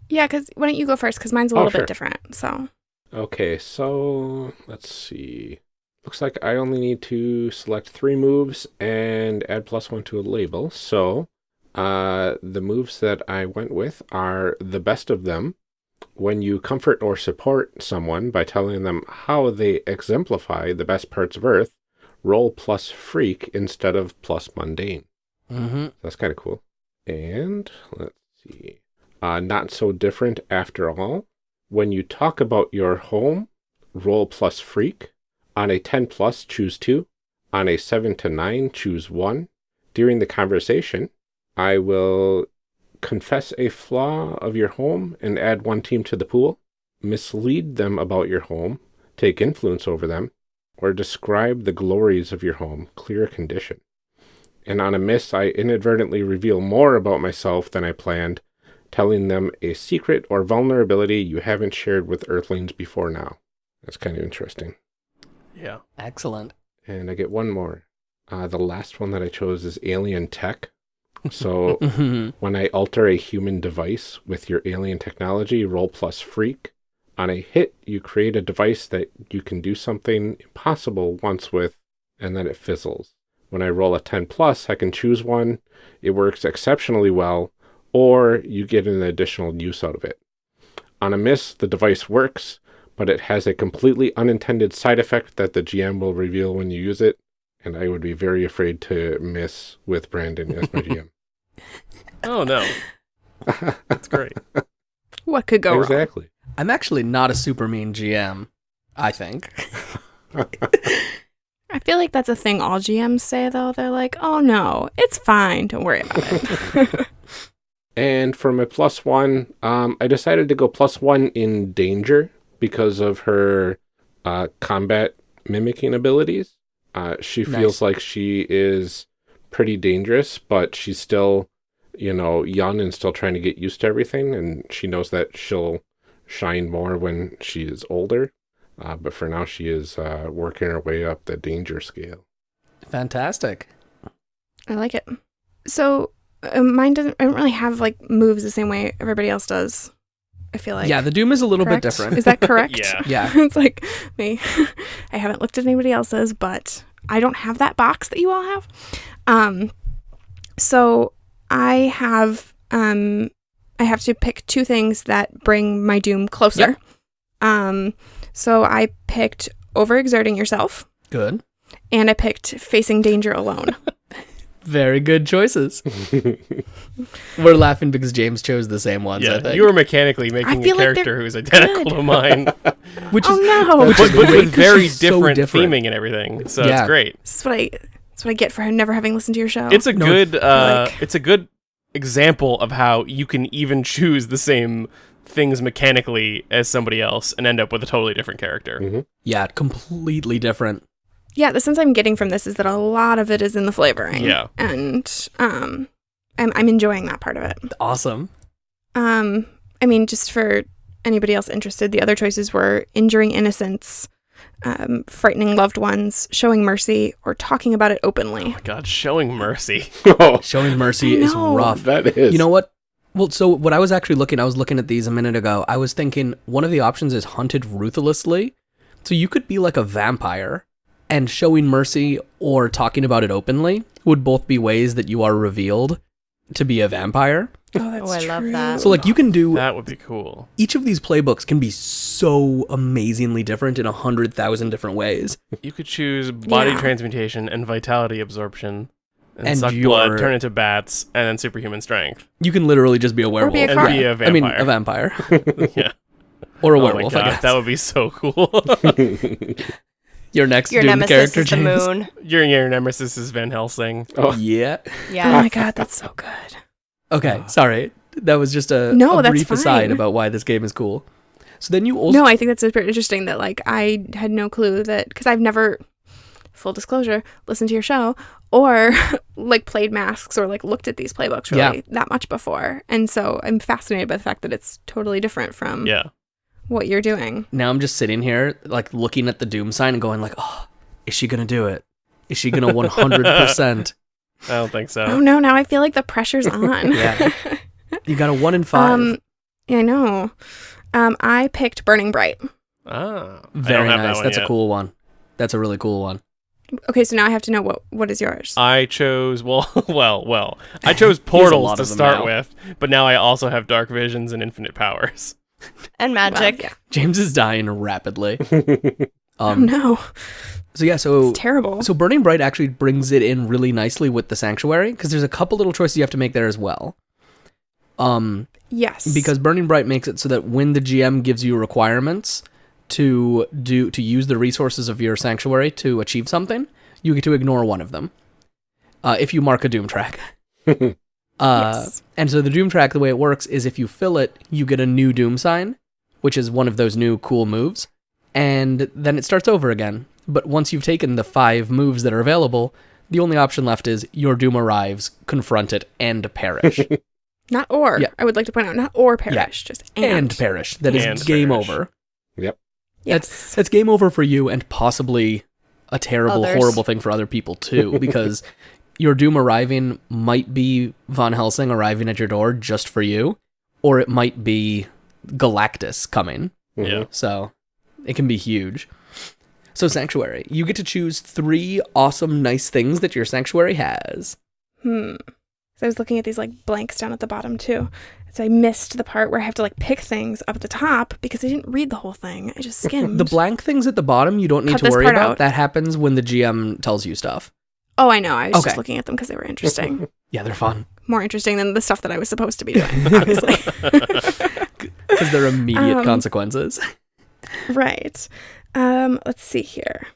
B: Yeah, because why don't you go first? Because mine's a
A: Oh,
B: little
A: sure.
B: bit different. So
A: Okay, so let's see. Looks like I only need to select three moves and add plus one to a label. So, uh, the moves that I went with are the best of them. When you comfort or support someone by telling them how they exemplify the best parts of Earth, roll plus freak instead of plus mundane.
F: hmm
A: That's kind of cool. And let's see. Uh, not so different after all. When you talk about your home, roll plus freak. On a 10 plus, choose 2. On a 7 to 9, choose 1. During the conversation, I will confess a flaw of your home and add one team to the pool, mislead them about your home, take influence over them, or describe the glories of your home, clear a condition and on a miss, I inadvertently reveal more about myself than I planned, telling them a secret or vulnerability you haven't shared with Earthlings before now. That's kind of interesting.
C: Yeah.
F: Excellent.
A: And I get one more. Uh, the last one that I chose is alien tech. So *laughs*
F: Mhm.
A: when I alter a human device with your alien technology, roll plus freak. On a hit, you create a device that you can do something impossible once with, and then it fizzles. When I roll a 10 plus, I can choose one. It works exceptionally well, or you get an additional use out of it. On a miss, the device works, but it has a completely unintended side effect that the GM will reveal when you use it, and I would be very afraid to miss with Brandon as my GM. *laughs*
C: Oh no, that's great.
B: What could go wrong?
A: exactly.
F: I'm actually not a super mean GM. I think. *laughs*
B: I feel like that's a thing all GMs say though. They're like, "Oh no, it's fine. Don't worry about it." *laughs*
A: And for my plus one, um, I decided to go plus one in danger because of her uh, combat mimicking abilities. Uh, she feels
F: Nice.
A: like she is pretty dangerous, but she's still, you know, young and still trying to get used to everything. And she knows that she'll shine more when she is older. Uh, but for now, she is uh, working her way up the danger scale.
F: Fantastic.
B: I like it. So mine doesn't. I don't really have like moves the same way everybody else does. I feel like.
F: yeah, the Doom is a little
B: correct?
F: bit different.
B: Is that *laughs* correct?
C: Yeah.
F: Yeah. *laughs*
B: it's like me. *laughs* I haven't looked at anybody else's, but I don't have that box that you all have. Um, so I have um, I have to pick two things that bring my doom closer.
F: Yep.
B: Um, so I picked overexerting yourself,
F: Good.
B: and I picked facing danger alone.
F: Very good choices. *laughs* We're laughing because James chose the same ones. I
C: Yeah,
F: think.
C: you were mechanically making a
B: feel like
C: character who's identical
B: good.
C: to mine, *laughs*
F: which
B: oh
F: is
B: no!
F: Which
C: but,
F: is
C: but
F: great
C: with
F: 'cause
C: very
F: she's so
C: different,
F: different.
C: theming and everything. So
F: Yeah.
C: it's great.
B: This is what I. That's what I get for never having listened to your show.
C: It's a
F: No,
C: good, uh,
B: like-
C: it's a good example of how you can even *laughs* choose the same things mechanically as somebody else and end up with a totally different character.
A: Mhm.
F: yeah, completely different.
B: Yeah. The sense I'm getting from this is that a lot of it is in the flavoring.
C: Yeah.
B: and um, I'm I'm enjoying that part of it.
F: Awesome.
B: Um, I mean, just for anybody else interested, the other choices were injuring innocents, um, frightening loved ones, showing mercy, or talking about it openly.
C: Oh my God, showing mercy. *laughs*
A: oh,
F: Showing mercy is rough.
A: that is.
F: You know what? Well, so what I was actually looking, I was looking at these a minute ago. I was thinking one of the options is hunted ruthlessly. So you could be like a vampire, and showing mercy or talking about it openly would both be ways that you are revealed to be a vampire.
B: Oh, that's
D: Oh, I love that.
F: So like you can do
C: That would be cool.
F: each of these playbooks can be so amazingly different in a hundred thousand different ways.
C: You could choose body
B: Yeah.
C: transmutation and vitality absorption, and,
F: And
C: suck
F: your-
C: blood, turn into bats, and then superhuman strength.
F: You can literally just be a werewolf.
B: be a
C: And
B: car.
C: be a
F: I mean, a vampire *laughs*
C: yeah.
F: or a
C: oh
F: werewolf.
C: my
F: I
C: God,
F: guess.
C: that would be so cool. *laughs* *laughs*
F: Your next
D: Your
F: Doom
D: nemesis
F: character,
D: is the
F: James.
D: moon.
C: your your nemesis is Van Helsing.
A: oh,
F: Yeah.
D: Yeah. Ah.
B: Oh my god, that's so good.
F: Okay, sorry. That was just a,
B: No,
F: a
B: that's
F: brief aside
B: fine.
F: about why this game is cool. So then you also
B: No, I think that's super interesting that like I had no clue that because I've never, full disclosure, listened to your show or *laughs* like played masks or like looked at these playbooks really that much before, and so I'm fascinated by the fact that it's totally different from
C: Yeah.
B: What you're doing.
F: now I'm just sitting here like looking at the doom sign and going like, "Oh, is she going to do it? Is she going to 100%?"
C: I don't think so.
B: Oh no, now I feel like the pressure's *laughs* on.
F: Yeah. *laughs* You got a 1 in 5.
B: Um, yeah, I know. Um, I picked Burning Bright.
C: Ah, I
F: Very
C: don't have that
F: nice.
C: one
F: That's a cool one. That's a really cool one.
B: Okay, so now I have to know what what is yours.
C: I chose well, *laughs* well, well. I chose portals to start
F: now.
C: with, but now I also have dark visions and infinite powers.
D: And
B: Well,
D: magic.
B: yeah.
F: James is dying rapidly. *laughs*
B: Oh
F: Um
B: no,
F: so yeah, so
B: it's terrible.
F: So Burning Bright actually brings it in really nicely with the sanctuary because there's a couple little choices you have to make there as well. Um,
B: yes,
F: because Burning Bright makes it so that when the GM gives you requirements to do to use the resources of your sanctuary to achieve something, you get to ignore one of them. Uh, if you mark a Doom track. *laughs* Uh,
B: Yes.
F: And so the Doom track, the way it works is if you fill it, you get a new Doom sign, which is one of those new cool moves, and then it starts over again. But once you've taken the five moves that are available, the only option left is your Doom arrives, confront it, and perish. *laughs*
B: not or.
F: Yeah.
B: I would like to point out not or perish, just and.
F: and perish. That is
C: And
F: game
C: perish.
F: over.
A: yep.
B: Yes.
F: That's game over for you and possibly a terrible,
D: Others.
F: horrible thing for other people too, *laughs* because your doom arriving might be Van Helsing arriving at your door just for you, or it might be Galactus coming
A: Mhm.
C: Yeah.
F: So it can be huge. So sanctuary, you get to choose three awesome, nice things that your sanctuary has.
B: Hmm. So I was looking at these like blanks down at the bottom too. So I missed the part where I have to like pick things up at the top because I didn't read the whole thing. I just *laughs* skimmed.
F: The blank things at the bottom, you don't need
B: Cut
F: to
B: this
F: worry
B: part
F: about.
B: out.
F: That happens when the GM tells you stuff.
B: Oh, I know. I was
F: Okay.
B: just looking at them because they were interesting. *laughs*
F: Yeah, they're fun
B: More interesting than the stuff that I was supposed to be doing, *laughs* obviously. *laughs*
F: because they're immediate
B: Um,
F: consequences.
B: right. Um, let's see here.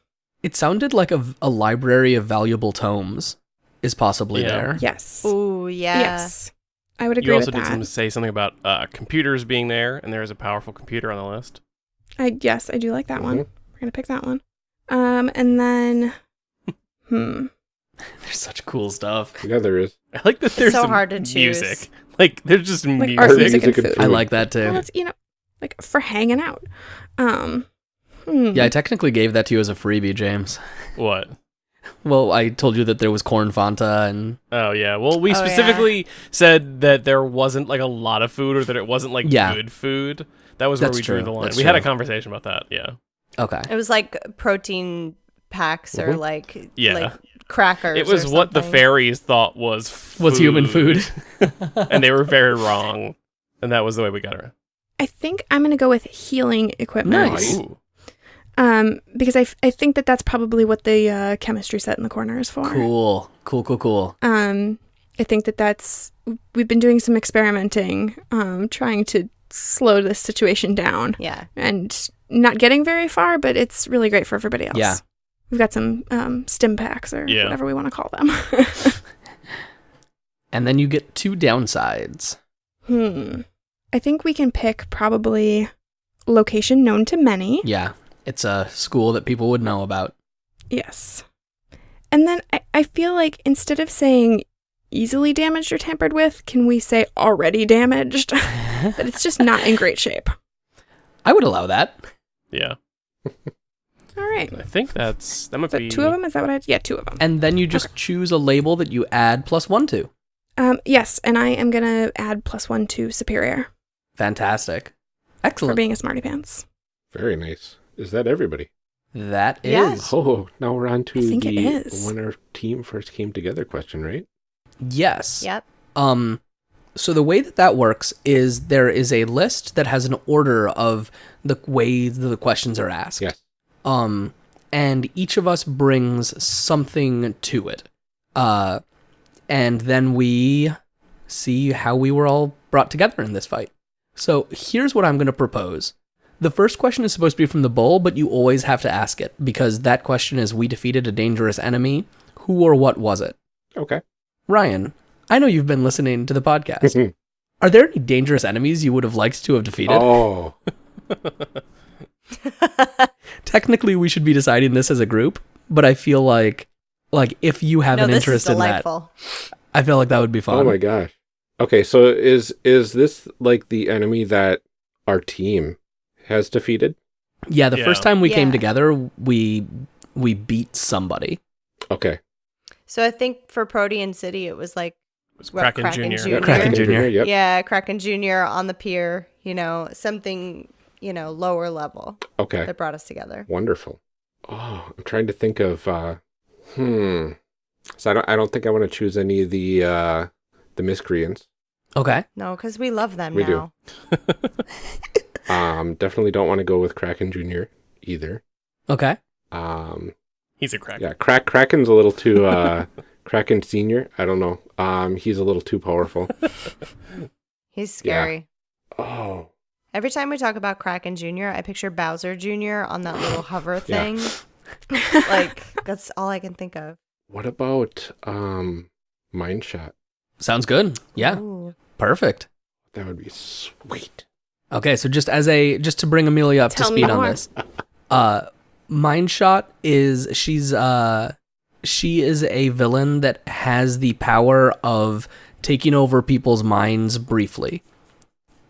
F: It sounded like a, a library of valuable tomes is possibly
C: Yeah.
F: there.
B: Yes.
D: Ooh, yeah.
B: Yes. I would agree
C: You also
B: with
C: did
B: that.
C: some, say something about uh, computers being there, and there is a powerful computer on the list.
B: I yes, I do like that one.
A: Mhm.
B: We're gonna pick that one. Um, and then, hmm. *laughs*
F: There's such cool stuff.
A: Yeah, there is. *laughs*
C: I like that there's
D: so hard to choose.
C: music. Like there's just
B: Like
C: music.
B: art, music, and
A: Music and
B: food.
A: food.
F: I like that
B: Well,
F: too.
B: it's you know, like for hanging out. Um, hmm.
F: Yeah, I technically gave that to you as a freebie, James.
C: What? *laughs*
F: Well, I told you that there was corn Fanta and
C: Oh yeah. Well, we
D: Oh, yeah.
C: specifically said that there wasn't like a lot of food, or that it wasn't like
F: Yeah.
C: good food. That was
F: That's
C: where we drew the line.
F: That's
C: we had a conversation about that. Yeah.
F: okay.
D: It was like protein packs or
A: Mhm.
D: like
C: Yeah.
D: like crackers.
C: It was
D: or
C: what the fairies thought was food,
F: Was human food.
C: and they were very wrong. And that was the way we got her.
B: I think I'm gonna go with healing equipment.
F: Nice.
C: Ooh.
B: Um, because I, f- I think that that's probably what the uh, chemistry set in the corner is for.
F: Cool. Cool, cool, cool.
B: Um, I think that that's we've been doing some experimenting, um, trying to slow this situation down
D: Yeah.
B: and not getting very far, but it's really great for everybody else.
F: Yeah.
B: We've got some um, stim packs or
C: Yeah.
B: whatever we want to call them. *laughs*
F: And then you get two downsides.
B: hmm. I think we can pick probably location known to many.
F: Yeah. It's a school that people would know about.
B: Yes. And then I, I feel like instead of saying easily damaged or tampered with, can we say already damaged? *laughs* that it's just not in great shape.
F: I would allow that.
C: Yeah. *laughs*
B: All right.
C: I think that's that might
B: So
C: be
B: two of them? Is that what I? Yeah, two of them.
F: And then you just choose a label that you add plus one to.
B: Um, yes, and I am gonna add plus one to superior
F: Fantastic. Excellent.
B: for being a smarty pants.
A: Very nice. Is that everybody?
F: That is.
D: Yes.
A: Oh, now we're on to
B: I think
A: the
B: is.
A: when our team first came together question, right?
F: Yes.
D: Yep.
F: Um, so the way that that works is there is a list that has an order of the way the questions are asked.
A: Yes.
F: Um, and each of us brings something to it. Uh, and then we see how we were all brought together in this fight. So here's what I'm going to propose. The first question is supposed to be from the bull, but you always have to ask it because that question is We defeated a dangerous enemy. Who or what was it?
A: Okay.
F: Ryan, I know you've been listening to the podcast. *laughs* Are there any dangerous enemies you would have liked to have defeated?
A: oh, *laughs* *laughs*
F: Technically, we should be deciding this as a group, but I feel like, like if you have
D: no,
F: an interest in that. I feel like that would be fun.
A: oh my gosh. Okay, so is is this like the enemy that our team has defeated?
F: Yeah, the
C: Yeah.
F: first time we came together, we we beat somebody.
A: Okay.
D: So I think for Protean City, it was like
C: It was Kraken,
D: Kraken
C: Jr.
D: Jr.?
F: Kraken Jr.
A: Yep.
D: yeah, Kraken Junior on the pier. You know, something you know lower level
A: Okay.
D: that brought us together.
A: Wonderful. Oh, I'm trying to think of uh hmm. So I don't I don't think I want to choose any of the uh the miscreants.
F: Okay.
D: No, because we love them
A: We do. *laughs* *laughs* Um definitely don't want to go with Kraken Jr. either.
F: Okay.
A: Um
C: He's a Kraken.
A: yeah, Krak Kraken's a little too uh *laughs* Kraken Senior. I don't know. Um he's a little too powerful.
D: He's scary.
A: Oh.
D: Every time we talk about Kraken Jr., I picture Bowser Jr. on that little hover thing. *laughs* like that's all I can think of.
A: What about um Mind Shot?
F: Sounds good. Yeah.
D: Ooh.
F: Perfect.
A: That would be sweet.
F: Okay, so just as a just to bring Amelia up
B: Tell
F: to speed on this, uh, Mind Shot is she's uh she is a villain that has the power of taking over people's minds briefly.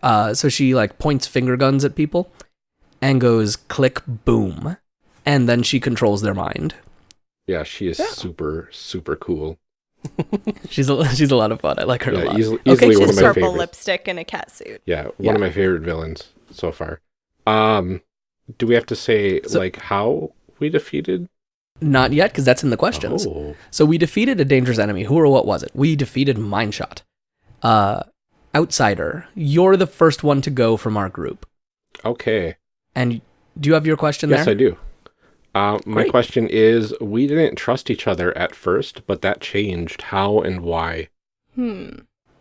F: Uh, so she like points finger guns at people and goes click boom, and then she controls their mind.
A: Yeah, she is super super cool. *laughs*
F: She's a, she's a lot of fun. I like her a
A: Yeah,
F: lot.
A: easily, easily
D: She
A: one
D: has
A: of my
D: purple
A: favorites.
D: lipstick and a cat suit.
A: Yeah, one
F: Yeah.
A: of my favorite villains so far. Um, do we have to say
F: So-
A: like how we defeated?
F: Not yet, because that's in the questions.
A: Oh,
F: So we defeated a dangerous enemy. Who or what was it? We defeated Mindshot. Uh, outsider, you're the first one to go from our group.
A: okay.
F: And do you have your question
A: Yes,
F: there?
A: I do. Uh, my
F: Great.
A: question is: We didn't trust each other at first, but that changed. How and why?
B: Hmm.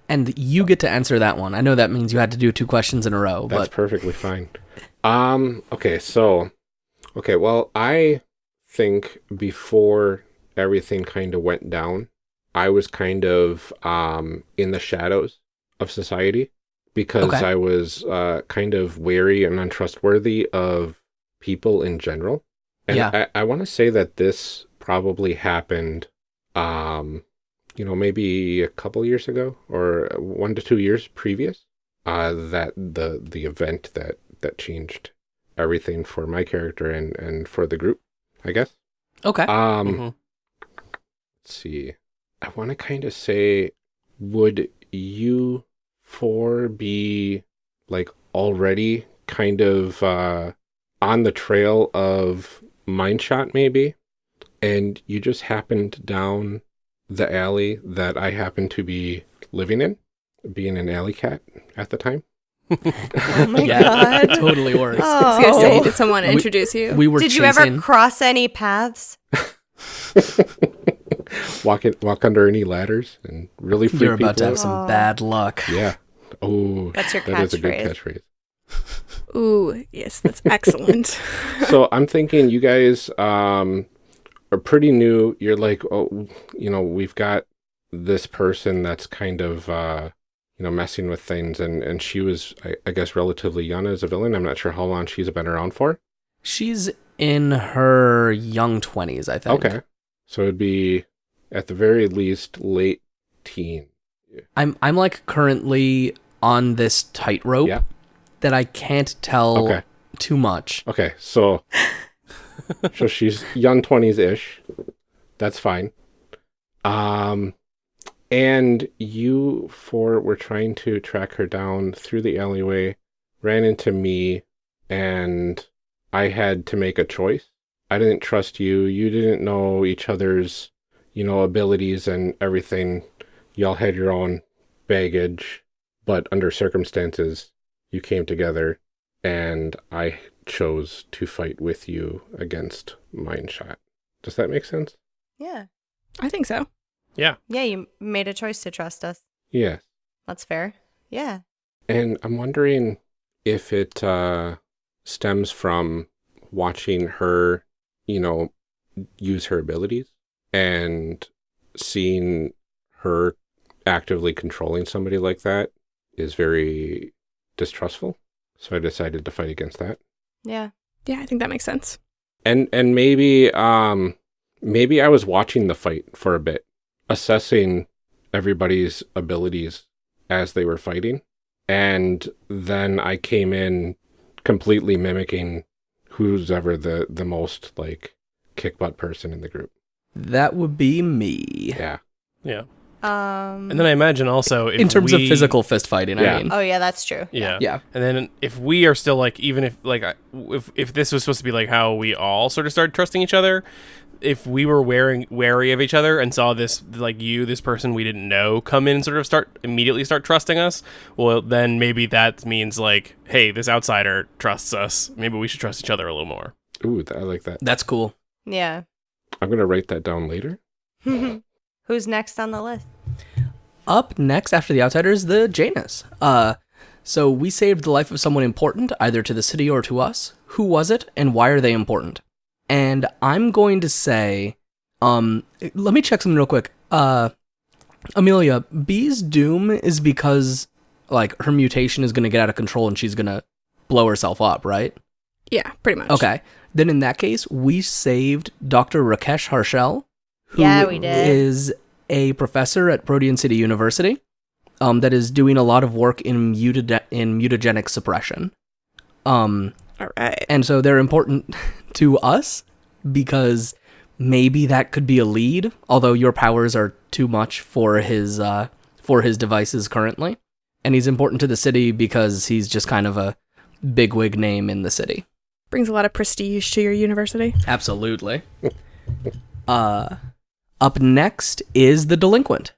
F: And you get to answer that one. I know that means you had to do two questions in a row,
A: That's
F: but
A: perfectly fine. Um. Okay. So. Okay. Well, I think before everything kind of went down, I was kind of um in the shadows of society because
F: Okay.
A: I was uh kind of wary and untrustworthy of people in general. And
F: Yeah.
A: I, I want to say that this probably happened um you know maybe a couple years ago or one to two years previous uh that the the event that that changed everything for my character and and for the group i guess
F: okay.
A: um
C: Mhm.
A: let's see i want to kind of say would you four be like already kind of uh on the trail of mindshot maybe and you just happened down the alley that i happened to be living in being an alley cat at the time
D: Oh my *laughs*
F: yeah,
D: god.
F: totally works.
B: I was gonna say,
D: Oh.
B: did someone
F: We-
B: introduce you?
F: We were
D: Did you
F: chasing.
D: ever cross any paths? *laughs*
A: walk it walk under any ladders and really freak
F: You're about to have
A: out.
F: some bad luck.
A: yeah oh
D: That's your
A: that is a good
D: catchphrase.
A: catchphrase
B: Ooh, yes, that's excellent. *laughs*
A: so I'm thinking you guys um are pretty new. You're like, oh, you know, we've got this person that's kind of uh you know messing with things, and and she was, I, I guess, relatively young as a villain. I'm not sure how long she's been around for.
F: She's in her young 20s, I think.
A: Okay, so it'd be at the very least late teen.
F: I'm I'm like currently on this tightrope
A: Yeah.
F: that I can't tell
A: Okay.
F: too much.
A: Okay, so *laughs* so she's young twenties ish. That's fine. Um, and you four were trying to track her down through the alleyway, ran into me, and I had to make a choice. I didn't trust you. You didn't know each other's, you know, abilities and everything. Y'all had your own baggage, but under circumstances, you came together and I chose to fight with you against Mindshot. Does that make sense?
D: Yeah.
B: I think so.
C: Yeah.
D: Yeah, you made a choice to trust us.
A: Yeah.
D: That's fair. Yeah.
A: And I'm wondering if it uh, stems from watching her, you know, use her abilities and seeing her actively controlling somebody like that is very distrustful. So I decided to fight against that.
D: Yeah.
B: Yeah, I think that makes sense.
A: and and maybe um maybe I was watching the fight for a bit, assessing everybody's abilities as they were fighting, and then I came in completely mimicking who's ever the the most like kick butt person in the group.
F: That would be me.
A: Yeah.
C: Yeah.
D: Um
C: And then I imagine also if
F: In terms of physical fist fighting,
A: Yeah.
F: I mean.
D: Oh yeah, that's true.
C: Yeah.
F: Yeah.
C: And then if we are still like, even if like, if if this was supposed to be like how we all sort of started trusting each other, if we were wearing wary of each other and saw this like you, this person we didn't know, come in and sort of start immediately start trusting us, well then maybe that means like, hey, this outsider trusts us. Maybe we should trust each other a little more.
A: Ooh, I like that.
F: That's cool.
D: Yeah.
A: I'm gonna write that down later. *laughs*
D: Who's next on the list?
F: Up next after the outsiders, the Janus. Uh so we saved the life of someone important, either to the city or to us. Who was it and why are they important? And I'm going to say, um let me check something real quick. Uh Amelia, Bee's doom is because like her mutation is gonna get out of control and she's gonna blow herself up, right?
B: Yeah, pretty much.
F: Okay. Then in that case, we saved Dr. Rakesh Harshel, who
D: Yeah, we did.
F: is a professor at Protean City University um, that is doing a lot of work in, mutade- in mutagenic suppression. Um,
B: All right.
F: and so they're important *laughs* to us because maybe that could be a lead, although your powers are too much for his uh, for his devices currently. And he's important to the city because he's just kind of a bigwig name in the city.
B: Brings a lot of prestige to your university.
F: Absolutely. *laughs* uh, up next is the delinquent.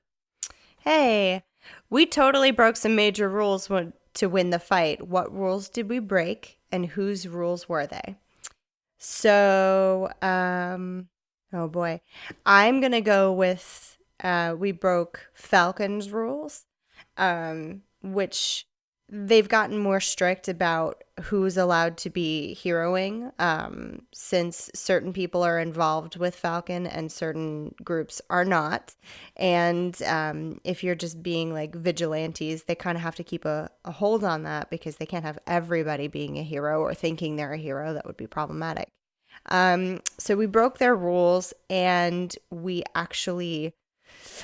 D: Hey, we totally broke some major rules when, to win the fight. What rules did we break, and whose rules were they? So, um, oh boy, I'm gonna go with uh, we broke Falcon's rules, um, which they've gotten more strict about who's allowed to be heroing um, since certain people are involved with Falcon and certain groups are not. And um, if you're just being like vigilantes, they kind of have to keep a, a hold on that because they can't have everybody being a hero or thinking they're a hero. That would be problematic. Um, so we broke their rules and we actually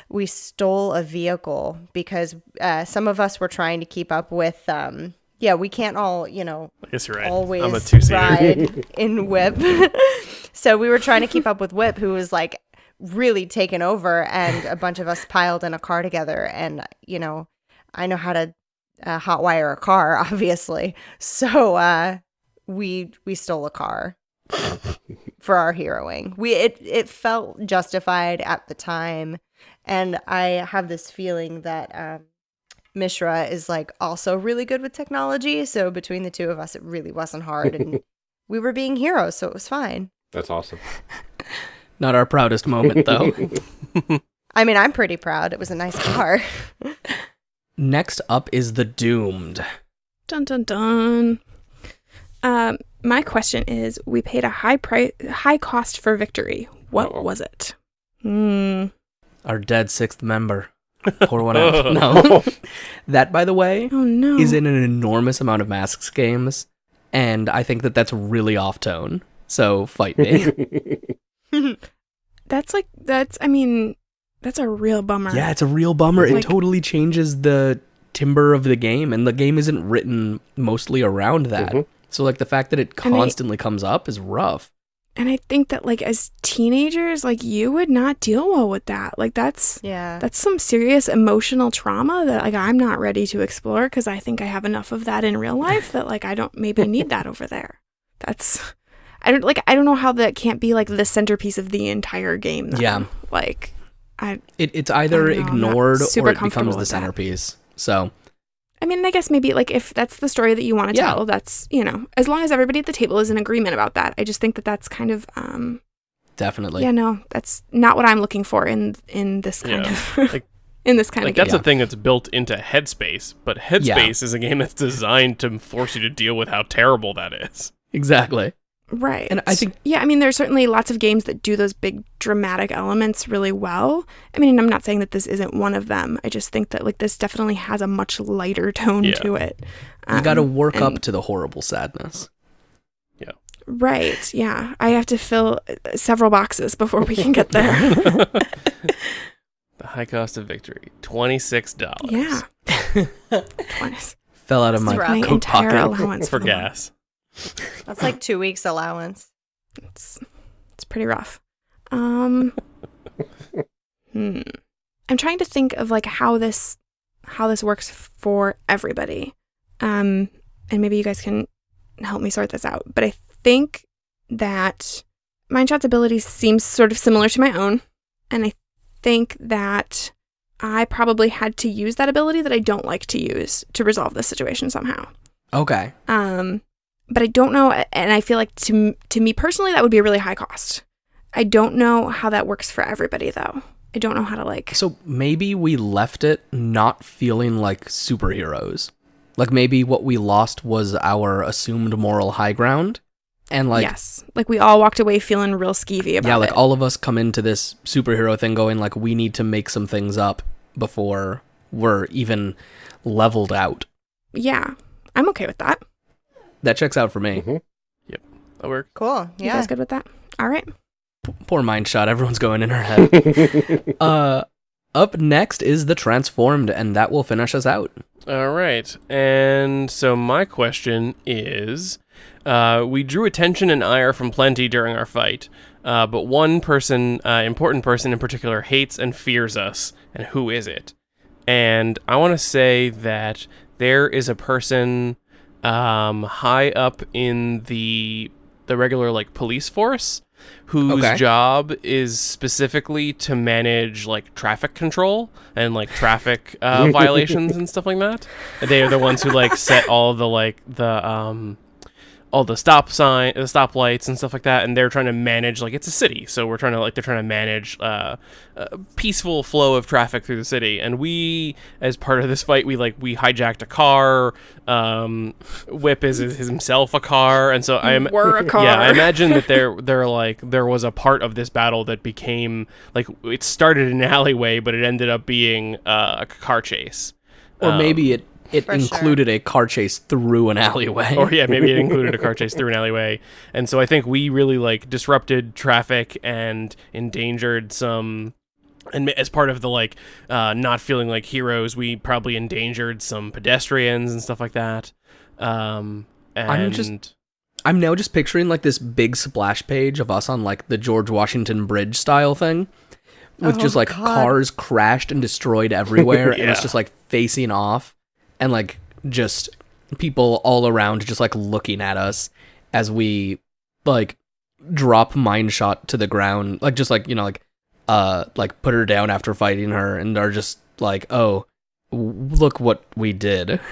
D: we stole a vehicle because uh, some of us were trying to keep up with um, yeah we can't all you know
C: I guess you're right.
D: always
C: I'm a two seater.
D: ride in whip. *laughs* So we were trying to keep up with whip who was like really taken over and a bunch of us piled in a car together. And you know i know how to uh, hotwire a car *laughs* obviously. So uh we we stole a car *laughs* for our heroing. We it it felt justified at the time and i have this feeling that um mishra is like also really good with technology so between the two of us it really wasn't hard and *laughs* we were being heroes so it was fine
A: That's awesome. *laughs*
F: Not our proudest moment, though. *laughs*
D: i mean i'm pretty proud it was a nice car
F: next up is the doomed.
B: Dun dun dun. Um, my question is: We paid a high price, high cost for victory. What
A: Uh-oh.
B: was it? Hmm.
F: Our dead sixth member. *laughs* Pour one out. No. *laughs* that, by the way,
B: Oh no.
F: is in an enormous amount of Masks games, and I think that that's really off tone. So fight me. *laughs*
B: That's like that's. I mean, that's a real bummer.
F: yeah, it's a real bummer. It totally changes the timber of the game, and the game isn't written mostly around that.
A: Mhm.
F: So, like, the fact that it
B: And I-
F: constantly comes up is rough.
B: And I think that like as teenagers, like you would not deal well with that. Like that's
D: yeah
B: that's some serious emotional trauma that like I'm not ready to explore because I think I have enough of that in real life that like I don't maybe need that *laughs* over there. That's I don't like I don't know how that can't be like the centerpiece of the entire game. Though.
F: Yeah.
B: Like I
F: It, it's either
B: know,
F: ignored or it becomes the centerpiece. So,
B: I mean I guess maybe like if that's the story that you want to
F: Yeah.
B: tell, that's you know, as long as everybody at the table is in agreement about that. I just think that that's kind of um
F: definitely.
B: yeah, no, that's not what I'm looking for in in this kind
C: Yeah.
B: of *laughs*
C: Like-
B: in this kind
C: like
B: of game.
C: that's a thing that's built into Headspace, but Headspace is a game that's designed to force you to deal with how terrible that is.
F: Exactly.
B: Right.
F: And I think-
B: yeah, I mean, there's certainly lots of games that do those big dramatic elements really well. I mean, I'm not saying that this isn't one of them. I just think that like this definitely has a much lighter tone
C: Yeah.
B: to it.
F: You got to
B: Um,
F: work up to the horrible sadness. Yeah.
B: Right. Yeah. I have to fill uh, several boxes before we can get there. *laughs*
C: The high cost of victory, twenty six dollars.
B: yeah. *laughs* Twice.
F: Fell out of my.
B: My
F: coat
B: entire
F: pocket.
B: allowance
C: for gas.
D: That's like two weeks allowance
B: It's it's pretty rough. Um hmm. I'm trying to think of like how this how this works for everybody. Um and maybe you guys can help me sort this out. But I think that Mindshot's ability seems sort of similar to my own. And I think that I probably had to use that ability that I don't like to use to resolve this situation somehow.
F: Okay.
B: Um, but I don't know, and I feel like to to me personally, that would be a really high cost. I don't know how that works for everybody, though. I don't know how to like.
F: So maybe we left it not feeling like superheroes. Like maybe what we lost was our assumed moral high ground. And like
B: yes, like we all walked away feeling real skeevy about
F: yeah, like
B: it.
F: all of us come into this superhero thing going like we need to make some things up before we're even leveled out.
B: yeah, I'm okay with that.
F: That checks out for me.
A: Mhm.
C: That works.
D: cool
B: You
D: yeah
B: guys good with that? All right.
F: P- poor Mindshot. Everyone's going in her head. *laughs* uh, up next is the transformed, and that will finish us out.
C: All right. And so my question is uh, we drew attention and ire from plenty during our fight, uh, but one person, uh, important person in particular, hates and fears us. And who is it? And I want to say that there is a person um, high up in the the regular like police force, whose
F: Okay.
C: job is specifically to manage like traffic control and like traffic uh, *laughs* violations and stuff like that. They are the ones who like set all the like the um all the stop sign the stop lights and stuff like that and they're trying to manage like it's a city so we're trying to like they're trying to manage uh, a peaceful flow of traffic through the city and we as part of this fight we like we hijacked a car um whip is, is himself a car and so i'm
B: Were a car.
C: yeah i *laughs* imagine that there there like there was a part of this battle that became like it started in an alleyway but it ended up being uh, a car chase
F: Or
C: Um,
F: maybe it it
D: For sure.
F: included a car chase through an alleyway.
C: or yeah, maybe it included a car *laughs* chase through an alleyway. And so I think we really like disrupted traffic and endangered some. And as part of the like uh, not feeling like heroes, we probably endangered some pedestrians and stuff like that. Um, and
F: I'm just- I'm now just picturing like this big splash page of us on like the George Washington Bridge style thing. With
D: Oh,
F: just like
D: God.
F: cars crashed and destroyed everywhere, *laughs* and it's just like facing off, and like just people all around just like looking at us as we like drop Mindshot to the ground, like just like you know like uh like put her down after fighting her, and are just like oh w- look what we did. *laughs*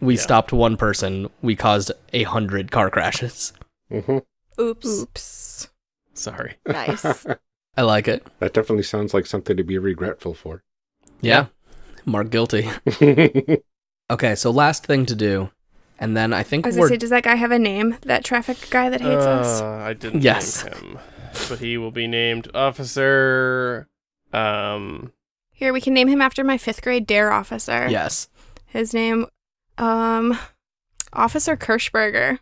F: We
C: Yeah.
F: stopped one person. We caused a hundred car crashes.
A: hmm
D: Oops.
B: Oops.
C: sorry.
D: Nice. *laughs*
F: I like it.
A: That definitely sounds like something to be regretful for.
F: Yeah. Mark guilty. *laughs* Okay, so last thing to do, and then I think
B: I was
F: we're
B: gonna say, does that guy have a name? That traffic guy that hates us?
C: Uh, I didn't
F: Yes.
C: name him, but he will be named Officer. Um,
B: Here, we can name him after my fifth grade DARE officer.
F: yes.
B: His name, um, Officer Kirschberger.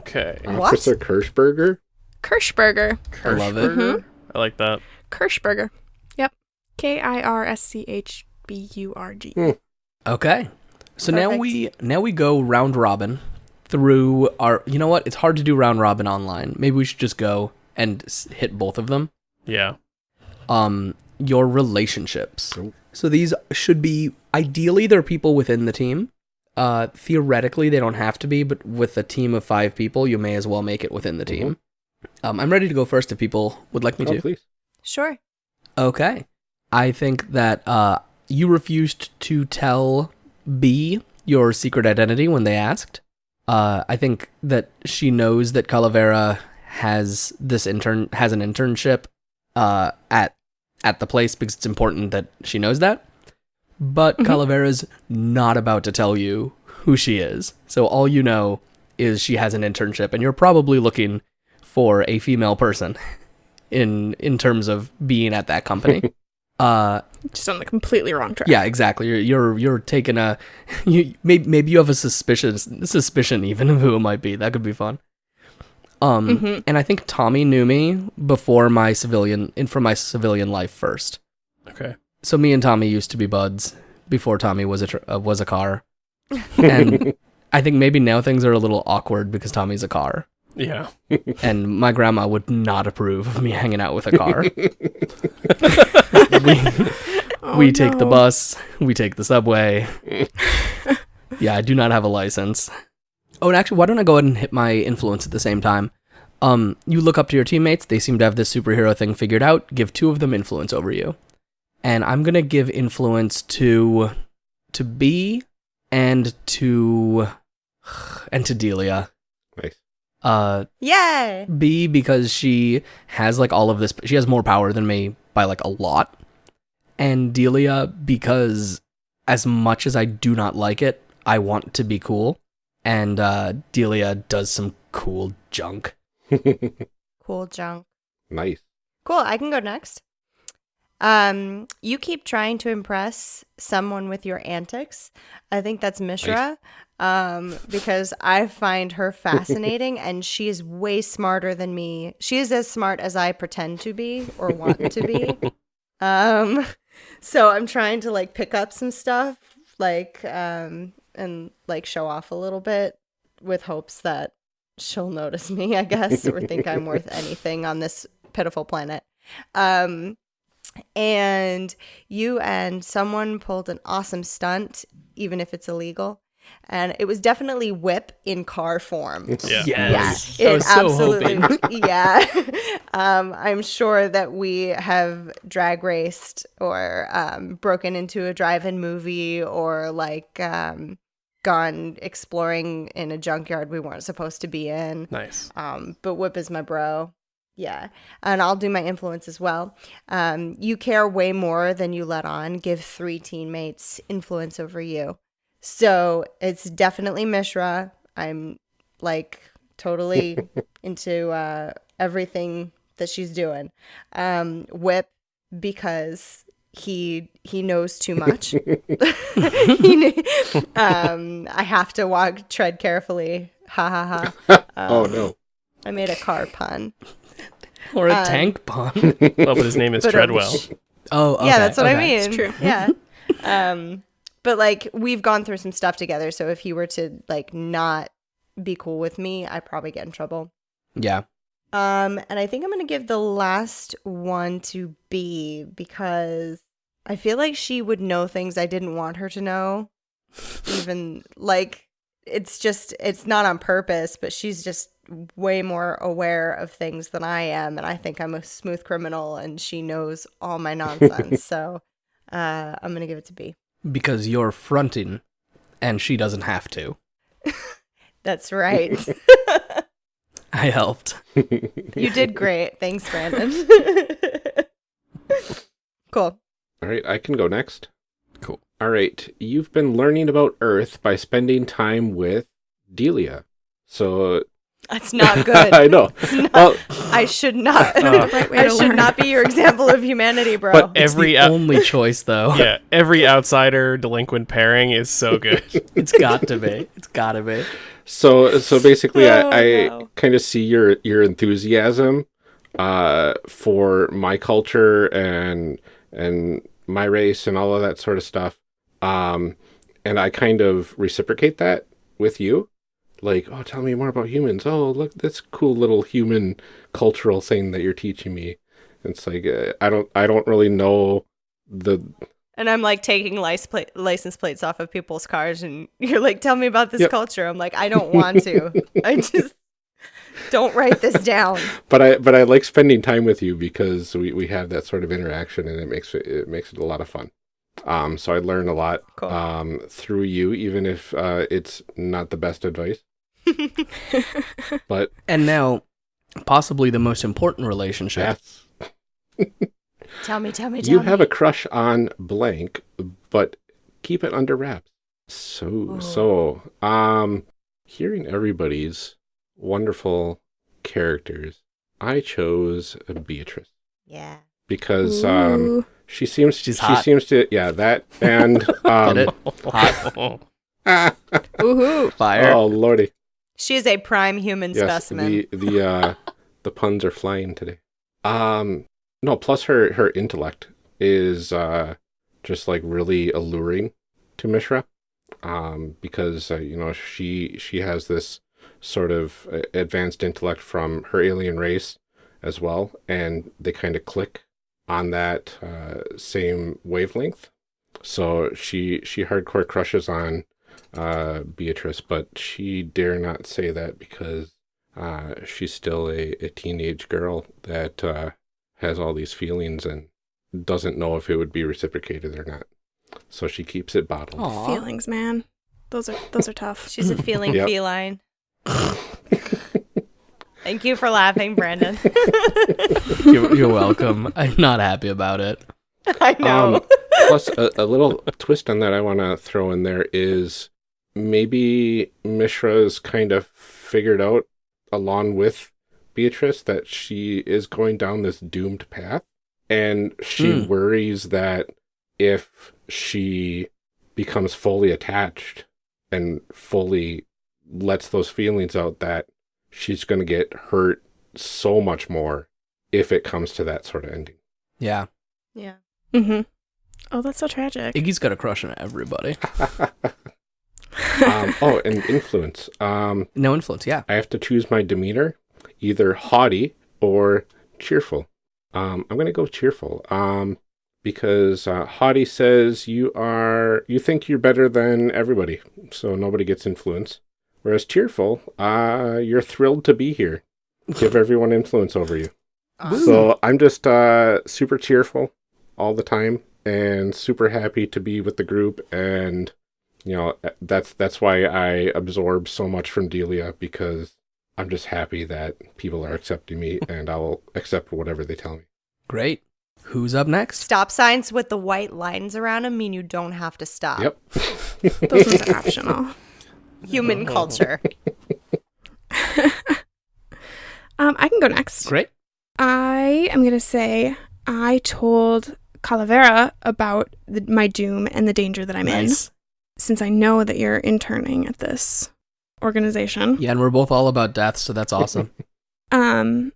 C: okay.
D: What?
A: Officer Kirschberger?
B: Kirschberger.
F: I love it.
C: Kirschberger? I like that.
B: Kirschberger. Yep. K I R S C H B U R G.
F: Okay. So now we now we go round robin through our. You know what? It's hard to do round robin online. Maybe we should just go and hit both of them.
C: Yeah.
F: Um, your relationships.
A: Cool.
F: So these should be ideally they're people within the team. Uh, theoretically they don't have to be, but with a team of five people, you may as well make it within the team. Um, I'm ready to go first if people would like me
A: Oh,
F: to.
A: please.
D: Sure.
F: Okay. I think that uh, you refused to tell B your secret identity when they asked. Uh, I think that she knows that Calavera has this intern has an internship uh, at at the place because it's important that she knows that. But
B: Mhm.
F: Calavera's not about to tell you who she is. So all you know is she has an internship and you're probably looking for a female person *laughs* in in terms of being at that company. *laughs* uh
B: Just on the completely wrong track.
F: yeah, exactly. You're you're you're taking a *laughs* you maybe maybe you have a suspicion suspicion even of who it might be. That could be fun. Um
B: Mhm.
F: and I think Tommy knew me before my civilian in for my civilian life first.
C: Okay.
F: So me and Tommy used to be buds before Tommy was a tr- uh, was a car. *laughs* And I think maybe now things are a little awkward because Tommy's a car.
C: Yeah. *laughs*
F: And my grandma would not approve of me hanging out with a car. *laughs* we
B: Oh,
F: we take the bus, we take the subway. *laughs* yeah, I do not have a license. Oh, and actually, why don't I go ahead and hit my influence at the same time? Um, you look up to your teammates, they seem to have this superhero thing figured out. Give two of them influence over you. And I'm going to give influence to to B and to *sighs* and to Delia.
A: Nice.
F: Uh
D: Yay.
F: B because she has like all of this. She has more power than me by like a lot. And Delia because as much as I do not like it, I want to be cool. And uh, Delia does some cool junk. *laughs*
D: Cool junk.
A: nice.
D: Cool. I can go next. Um, you keep trying to impress someone with your antics. I think that's Mishra. Um, because I find her fascinating *laughs* and she is way smarter than me. She is as smart as I pretend to be or want to be. *laughs* Um, so I'm trying to like pick up some stuff, like um, and like show off a little bit with hopes that she'll notice me, I guess, or think I'm worth *laughs* anything on this pitiful planet. Um, and you and someone pulled an awesome stunt, even if it's illegal. And it was definitely whip in car form.
C: Yeah.
F: Yes.
D: Yeah,
F: I
D: it
F: was so
D: absolutely.
F: hoping. *laughs*
D: yeah, *laughs* um, I'm sure that we have drag raced or um, broken into a drive-in movie or like um, gone exploring in a junkyard we weren't supposed to be in.
C: Nice.
D: Um, but Whip is my bro. Yeah. And I'll do my influence as well. Um, you care way more than you let on. Give three teammates influence over you. So it's definitely Mishra. I'm like totally *laughs* into uh, everything that she's doing. Um, Whip because he he knows too much. *laughs* he knew, um, I have to walk tread carefully. Ha ha ha. *laughs*
A: oh
D: Um,
A: no.
D: I made a car pun.
F: Or a
D: Um,
F: tank pun.
C: Well, but his name is Treadwell.
F: Oh, okay,
D: yeah, that's what I mean.
B: It's true.
D: Yeah. um, but like we've gone through some stuff together, so if he were to like not be cool with me, I'd probably get in trouble.
F: Yeah.
D: Um, and I think I'm gonna give the last one to B because I feel like she would know things I didn't want her to know. Even like it's just it's not on purpose, but she's just way more aware of things than I am, and I think I'm a smooth criminal, and she knows all my nonsense. *laughs* so uh, I'm gonna give it to B.
F: Because you're fronting and she doesn't have to. *laughs*
D: That's right. *laughs*
F: I helped.
D: you did great. Thanks, Brandon. *laughs* cool.
A: All right, I can go next.
C: Cool.
A: All right, you've been learning about Earth by spending time with Delia. So
D: That's not *laughs* good.
A: I know.
D: Not-
A: Well,
D: I should not. *laughs*
C: Uh,
B: right way
D: I should
B: learn.
D: not be your example of humanity, bro.
C: But
F: It's
C: every
F: the
C: out-
F: only choice, though.
C: yeah, *laughs* every outsider delinquent pairing is so good.
F: It's got to be. It's got to be.
A: so so basically,
D: Oh,
A: I, I
D: no.
A: kind of see your your enthusiasm uh, for my culture and and my race and all of that sort of stuff. Um, and I kind of reciprocate that with you. Like, oh, tell me more about humans. Oh, look, this cool little human cultural thing that you're teaching me. It's like uh, I don't I don't really know the
D: and I'm like taking license, plate, license plates off of people's cars, and *laughs* you're like, "Tell me about this
A: Yep.
D: culture." I'm like, "I don't *laughs* want to. I just *laughs* don't write this down."
A: but I but I like spending time with you because we, we have that sort of interaction and it makes it it makes it a lot of fun. Um, so I learn a lot
D: Cool.
A: um, through you, even if uh, it's not the best advice. *laughs* But
F: And now, possibly the most important relationship.
A: yes, *laughs*
D: tell me, tell me, tell
A: you
D: me.
A: have a crush on blank, but keep it under wraps. So
D: Oh.
A: so um, hearing everybody's wonderful characters, I chose Beatrice
D: yeah.
A: because um, She seems
F: She's
A: she
F: hot.
A: seems to yeah that and um, *laughs*
F: Get it? Hot.
A: ah,
B: Woohoo.
F: Fire.
A: oh lordy
D: She is a prime human
A: yes
D: specimen.
A: the the uh *laughs* the puns are flying today. Um no plus her her intellect is uh just like really alluring to Mishra. Um because uh, you know she she has this sort of uh, advanced intellect from her alien race as well and they kind of click on that uh, same wavelength. So she she hardcore crushes on uh, Beatrice, but she dare not say that because uh, she's still a, a teenage girl that uh, has all these feelings and doesn't know if it would be reciprocated or not. So she keeps it bottled.
F: Aw.
B: Feelings, man. Those are those are tough. *laughs*
D: She's a feeling
A: Yep.
D: feline. *laughs* Thank you for laughing, Brandon. *laughs*
F: You're, you're welcome. I'm not happy about it.
D: I know.
A: Um, Plus, a, a little twist on that I want to throw in there is maybe Mishra's kind of figured out, along with Beatrice, that she is going down this doomed path. And she
F: Hmm.
A: worries that if she becomes fully attached and fully lets those feelings out, that she's going to get hurt so much more if it comes to that sort of ending.
F: Yeah.
D: yeah.
B: Mm-hmm. Oh, that's so tragic.
F: Iggy's got a crush on everybody. *laughs*
A: um, oh, and influence. Um,
F: No influence, yeah.
A: I have to choose my demeanor, either haughty or cheerful. Um, I'm gonna go cheerful. Um, because uh, haughty says you are you think you're better than everybody, so nobody gets influence. Whereas cheerful, uh, you're thrilled to be here. Give *laughs* everyone influence over you.
D: Awesome.
A: So I'm just uh, super cheerful all the time and super happy to be with the group. And you know that's that's why I absorb so much from Delia because I'm just happy that people are accepting me *laughs* and I'll accept whatever they tell me.
F: Great. Who's up next?
D: Stop signs with the white lines around them mean you don't have to stop.
A: Yep. *laughs*
B: Those ones are optional. *laughs*
D: Human culture.
B: Um, I can go next.
F: Great.
B: I am going to say I told Calavera about the, my doom and the danger that I'm in,
F: Nice.
B: Since I know that you're interning at this organization.
F: Yeah, and we're both all about death, so that's awesome. *laughs*
B: Um,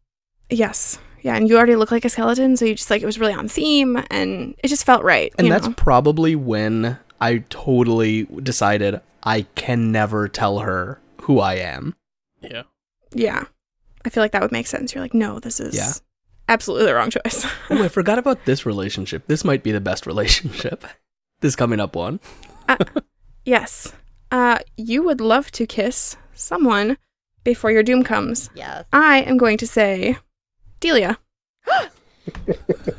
B: yes, yeah, and you already look like a skeleton, so you just like it was really on theme, and it just felt right.
F: and that's
B: know?
F: probably when I totally decided I can never tell her who I am.
C: Yeah.
B: yeah. I feel like that would make sense. You're like, no, this is
F: Yeah.
B: absolutely the wrong choice. *laughs*
F: Oh, I forgot about this relationship. This might be the best *laughs* relationship. This coming up one.
B: Yes, uh, you would love to kiss someone before your doom comes.
D: Yes.
B: I am going to say Delia.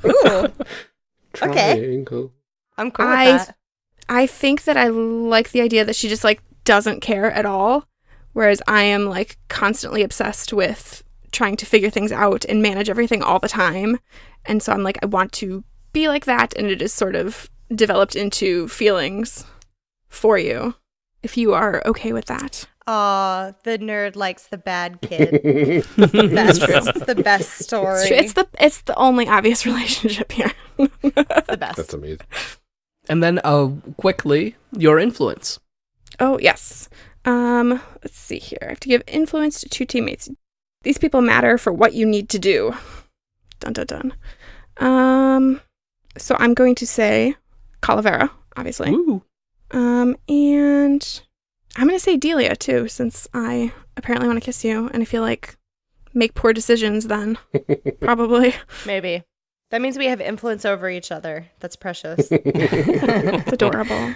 D: Ooh, *laughs* Okay.
A: Triangle.
D: I'm cool with
B: I-
D: that.
B: I think that I like the idea that she just like doesn't care at all, whereas I am like constantly obsessed with trying to figure things out and manage everything all the time. And so I'm like, I want to be like that, and it is sort of developed into feelings for you. If you are okay with that,
D: Aw, the nerd likes the bad kid. *laughs* the best, it's the best story.
B: it's, it's the it's the only obvious *laughs* relationship here.
D: The best.
A: That's amazing.
F: And then uh quickly, your influence.
B: Oh, yes. Um, let's see here. I have to give influence to two teammates. These people matter for what you need to do. Dun dun dun. Um, so I'm going to say Calavera, obviously.
F: Ooh.
B: Um, and I'm going to say Delia too, since I apparently want to kiss you, and I feel like make poor decisions then. *laughs* Probably.
D: Maybe. That means we have influence over each other. That's precious. *laughs*
B: It's adorable.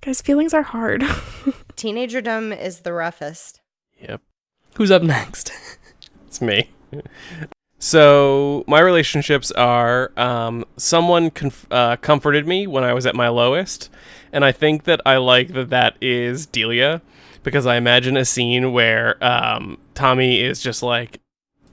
B: Guys, feelings are hard. *laughs*
D: Teenagerdom is the roughest.
C: Yep.
F: Who's up next?
C: It's me. So my relationships are um, someone uh, comforted me when I was at my lowest, and I think that I like that that is Delia because I imagine a scene where um, Tommy is just like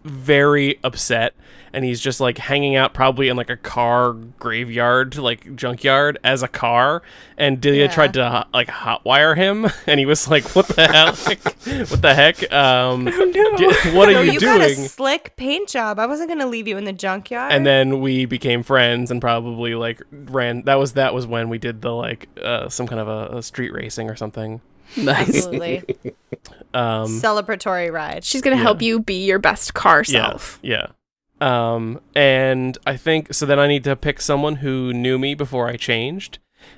C: very upset and he's just like hanging out probably in like a car graveyard like junkyard as a car and Delia
D: Yeah.
C: tried to like hotwire him *laughs* and he was like what the hell *laughs* what the heck um *laughs*
B: oh no.
C: d- what are
D: no,
C: you,
D: you
C: doing
D: got a slick paint job. I wasn't gonna leave you in the junkyard.
C: and then we became friends and probably like ran that was that was when we did the like uh some kind of a, a street racing or something
F: nice.
D: absolutely
C: um
D: celebratory ride.
B: She's going to
C: Yeah.
B: help you be your best car
C: yeah
B: self.
C: yeah um and i think so then i need to pick someone who knew me before i changed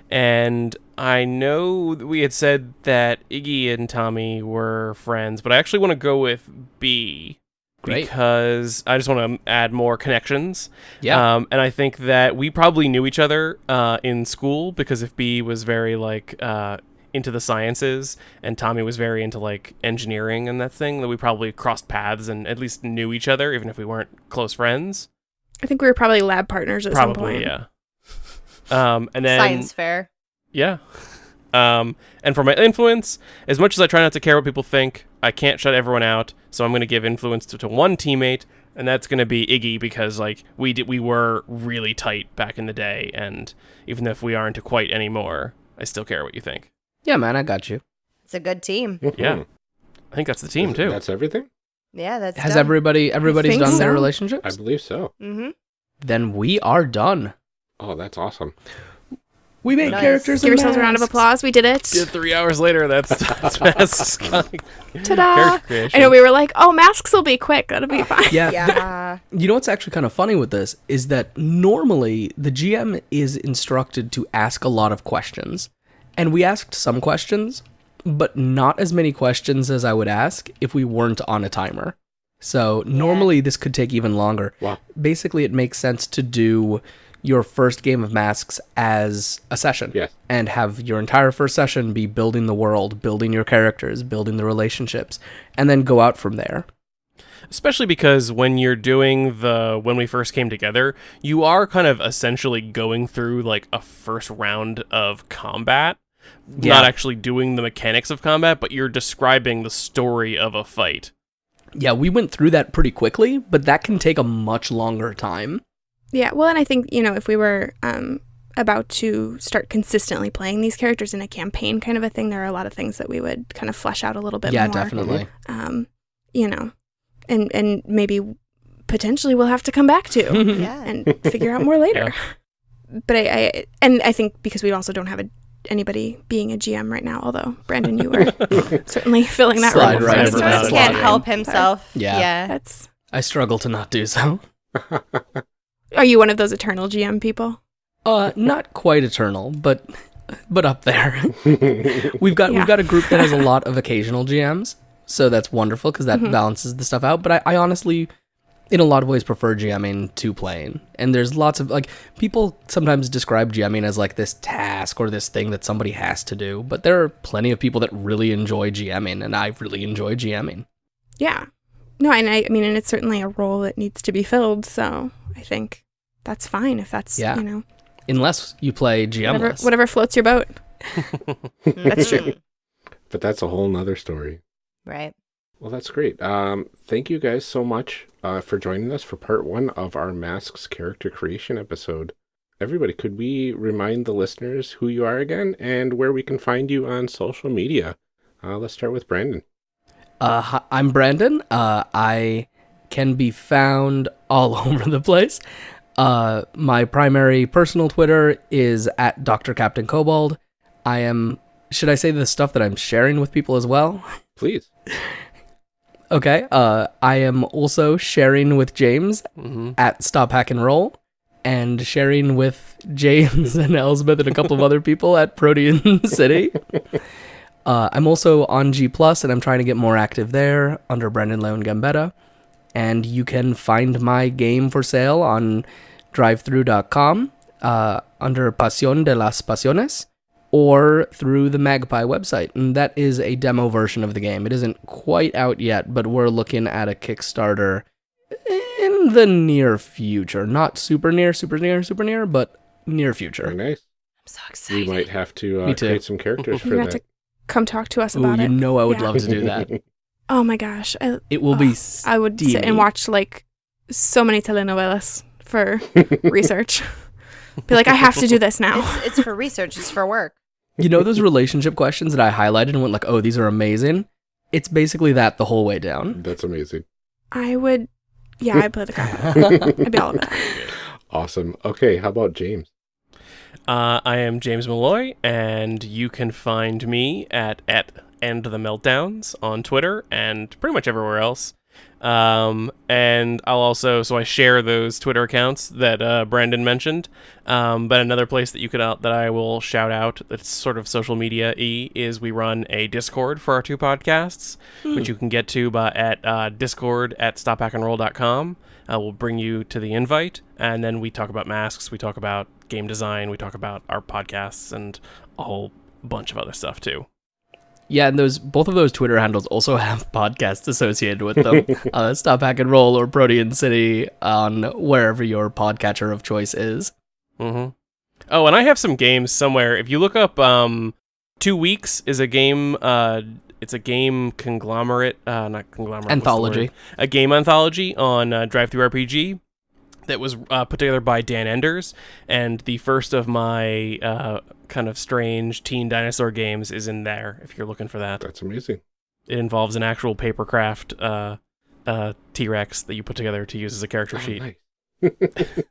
C: and i know that we had said that iggy and tommy were friends but i actually want to go with b
F: Great.
C: because i just want to add more connections
F: Yeah.
C: Um, and I think that we probably knew each other uh, in school because if B was very like uh, into the sciences and Tommy was very into like engineering and that thing, that we probably crossed paths and at least knew each other, even if we weren't close friends.
B: I think we were probably lab partners at some
C: Probably,
B: point.
C: yeah. Um, and then
D: Science fair.
C: yeah. Um, and for my influence, as much as I try not to care what people think, I can't shut everyone out. So I'm going to give influence to, to one teammate, and that's going to be Iggy because like we did, we were really tight back in the day, and even if we aren't quite anymore, I still care what you think.
F: Yeah, man, I got you.
D: It's a good team.
C: Yeah, I think that's the team too.
A: That's everything?
D: Yeah, that's
F: Has
D: done.
F: everybody everybody's
B: think
F: done their
B: so.
F: relationships?
A: I believe so.
D: Mm-hmm.
F: Then we are done.
A: Oh, that's awesome.
F: We made
D: Nice.
F: characters.
B: Give
F: and
B: yourselves a round of applause. We did it.
C: Yeah, three hours later, that's *laughs* that's fast.
B: Ta-da. I know we were like, oh, masks will be quick. That'll be *laughs* fine.
F: Yeah. *laughs*
D: Yeah.
F: You know what's actually kind of funny with this is that normally the GM is instructed to ask a lot of questions. And we asked some questions, but not as many questions as I would ask if we weren't on a timer. So normally this could take even longer.
A: Wow.
F: Basically, it makes sense to do your first game of masks as a session
A: Yes.
F: and have your entire first session be building the world, building your characters, building the relationships, and then go out from there.
C: especially because when you're doing the when we first came together you are kind of essentially going through like a first round of combat
F: Yeah.
C: not actually doing the mechanics of combat but you're describing the story of a fight
F: Yeah, we went through that pretty quickly, but that can take a much longer time.
B: Yeah, well, and I think, you know, if we were um, about to start consistently playing these characters in a campaign kind of a thing, there are a lot of things that we would kind of flesh out a little bit
F: yeah,
B: more.
F: definitely.
B: Um, you know, and and maybe potentially we'll have to come back to
D: Yeah. *laughs*
B: and figure out more later. But I, I and I think because we also don't have a, anybody being a GM right now, although Brandon, you were *laughs* certainly filling that
F: Slide
B: role.
F: right
B: for
F: in
D: Sort of can't help himself.
F: Yeah.
D: Yeah.
B: That's.
F: I struggle to not do so. *laughs*
B: Are you one of those eternal GM people?
F: Uh, not quite eternal, but but up there. *laughs* we've got
B: Yeah.
F: we've got a group that has a lot of occasional GMs, so that's wonderful because that
B: Mhm.
F: balances the stuff out. But I, I honestly, in a lot of ways, prefer GMing to playing. And there's lots of like people sometimes describe GMing as like this task or this thing that somebody has to do, but there are plenty of people that really enjoy GMing, and I really enjoy GMing.
B: Yeah. No, and I, I mean, and it's certainly a role that needs to be filled. So I think that's fine if that's
F: Yeah.
B: you know
F: Unless you play
B: whatever, whatever floats your boat. *laughs* That's true.
D: Mhm.
A: but that's a whole nother story.
D: Right.
A: Well, that's great. Um, thank you guys so much uh, for joining us for part one of our Masks character creation episode. Everybody, could we remind the listeners who you are again and where we can find you on social media? Uh, let's start with Brandon.
F: Uh, hi, I'm Brandon. Uh, I can be found all *laughs* over the place. Uh, my primary personal Twitter is at Dr. Captain Kobold. I am. Should I say the stuff that I'm sharing with people as well?
A: Please. *laughs*
F: Okay. Uh, I am also sharing with James
C: mm-hmm.
F: at Stop Hack and Roll, and sharing with *laughs* James and Elsbeth and a couple of other people at Protean *laughs* City. *laughs* Uh, I'm also on G Plus, and I'm trying to get more active there under Brandon Leon Gambetta. And you can find my game for sale on drivethrough.com uh, under Pasión de las Pasiones or through the Magpie website. And that is a demo version of the game. It isn't quite out yet, but we're looking at a Kickstarter in the near future. Not super near, super near, super near, but near
A: Very
F: future.
A: nice.
D: I'm so excited.
A: We might have to uh, create some characters for
B: You're gonna have
A: that.
B: to come talk to us
F: Ooh,
B: about
F: you
B: it.
F: know I would
B: Yeah.
F: love to do that. *laughs*
B: Oh my gosh, I,
F: It will be.
B: Oh, I would sit and watch like so many telenovelas for *laughs* research. *laughs* Be like, I have to do this now.
D: It's, it's for research. It's for work.
F: You know those relationship questions that I highlighted and went like, "Oh, these are amazing." It's basically that the whole way down.
A: That's amazing.
B: I would, yeah, I'd play the crap out of it. I'd be all about it. *laughs*
A: Awesome. Okay, how about James?
C: Uh, I am James Malloy, and you can find me at at End the Meltdowns on Twitter and pretty much everywhere else. Um, and I'll also so I share those Twitter accounts that uh, Brandon mentioned. Um, but another place that you could out that I will shout out that's sort of social media e is we run a Discord for our two podcasts, which you can get to by at uh, Discord at stophackandroll.com. Uh, we'll bring you to the invite, and then we talk about masks, we talk about game design, we talk about our podcasts, and a whole bunch of other stuff too.
F: Yeah, and those both of those Twitter handles also *laughs* have podcasts associated with them. *laughs* uh, Stop Hack and Roll or Protean City on wherever your podcatcher of choice is.
C: Mm-hmm. Oh, and I have some games somewhere. If you look up, um, Two Weeks is a game. Uh, it's a game conglomerate, uh, not conglomerate.
F: Anthology.
C: A game anthology on uh, DriveThruRPG that was uh, put together by Dan Enders, and the first of my uh, kind of strange teen dinosaur games is in there. If you're looking for that,
A: That's amazing.
C: it involves an actual papercraft uh, uh, T Rex that you put together to use as a character
A: Oh,
C: sheet.
A: nice. *laughs*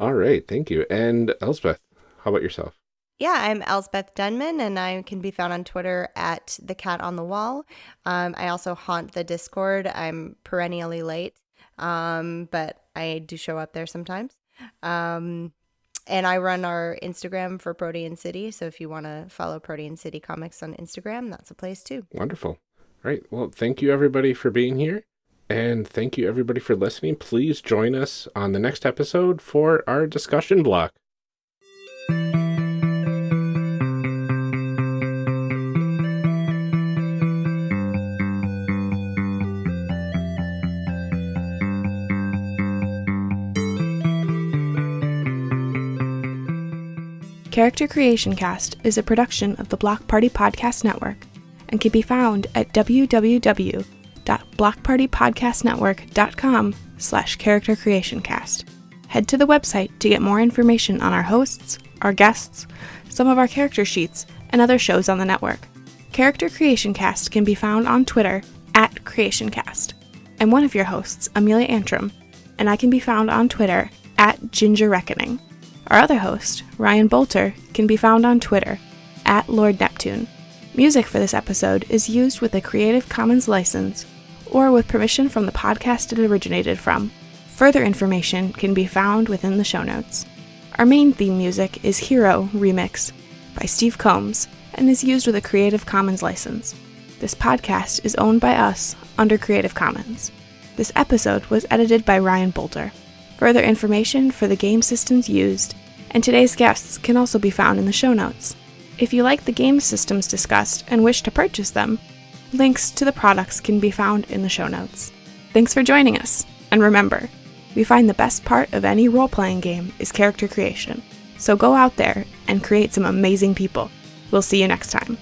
A: All right, thank you. And Elspeth, how about yourself?
D: Yeah, I'm Elsbeth Denman, and I can be found on Twitter at the cat on the wall. Um, I also haunt the Discord. I'm perennially late, um, but I do show up there sometimes. Um, and I run our Instagram for Protean City. So if you want to follow Protean City Comics on Instagram, that's a place too.
A: Wonderful. All right. Well, thank you everybody for being here. And thank you everybody for listening. Please join us on the next episode for our discussion block.
B: Character Creation Cast is a production of the Block Party Podcast Network and can be found at www.blockpartypodcastnetwork.com slash character creation cast. Head to the website to get more information on our hosts, our guests, some of our character sheets, and other shows on the network. Character Creation Cast can be found on Twitter at CreationCast. I'm one of your hosts, Amelia Antrim, and I can be found on Twitter at Ginger Reckoning. Our other host, Ryan Bolter, can be found on Twitter at Lord Neptune. Music for this episode is used with a Creative Commons license or with permission from the podcast it originated from. Further information can be found within the show notes. Our main theme music is Hero Remix by Steve Combs and is used with a Creative Commons license. This podcast is owned by us under Creative Commons. This episode was edited by Ryan Bolter. Further information for the game systems used and today's guests can also be found in the show notes. If you like the game systems discussed and wish to purchase them, links to the products can be found in the show notes. Thanks for joining us, and remember, we find the best part of any role playing game is character creation. So go out there and create some amazing people. We'll see you next time.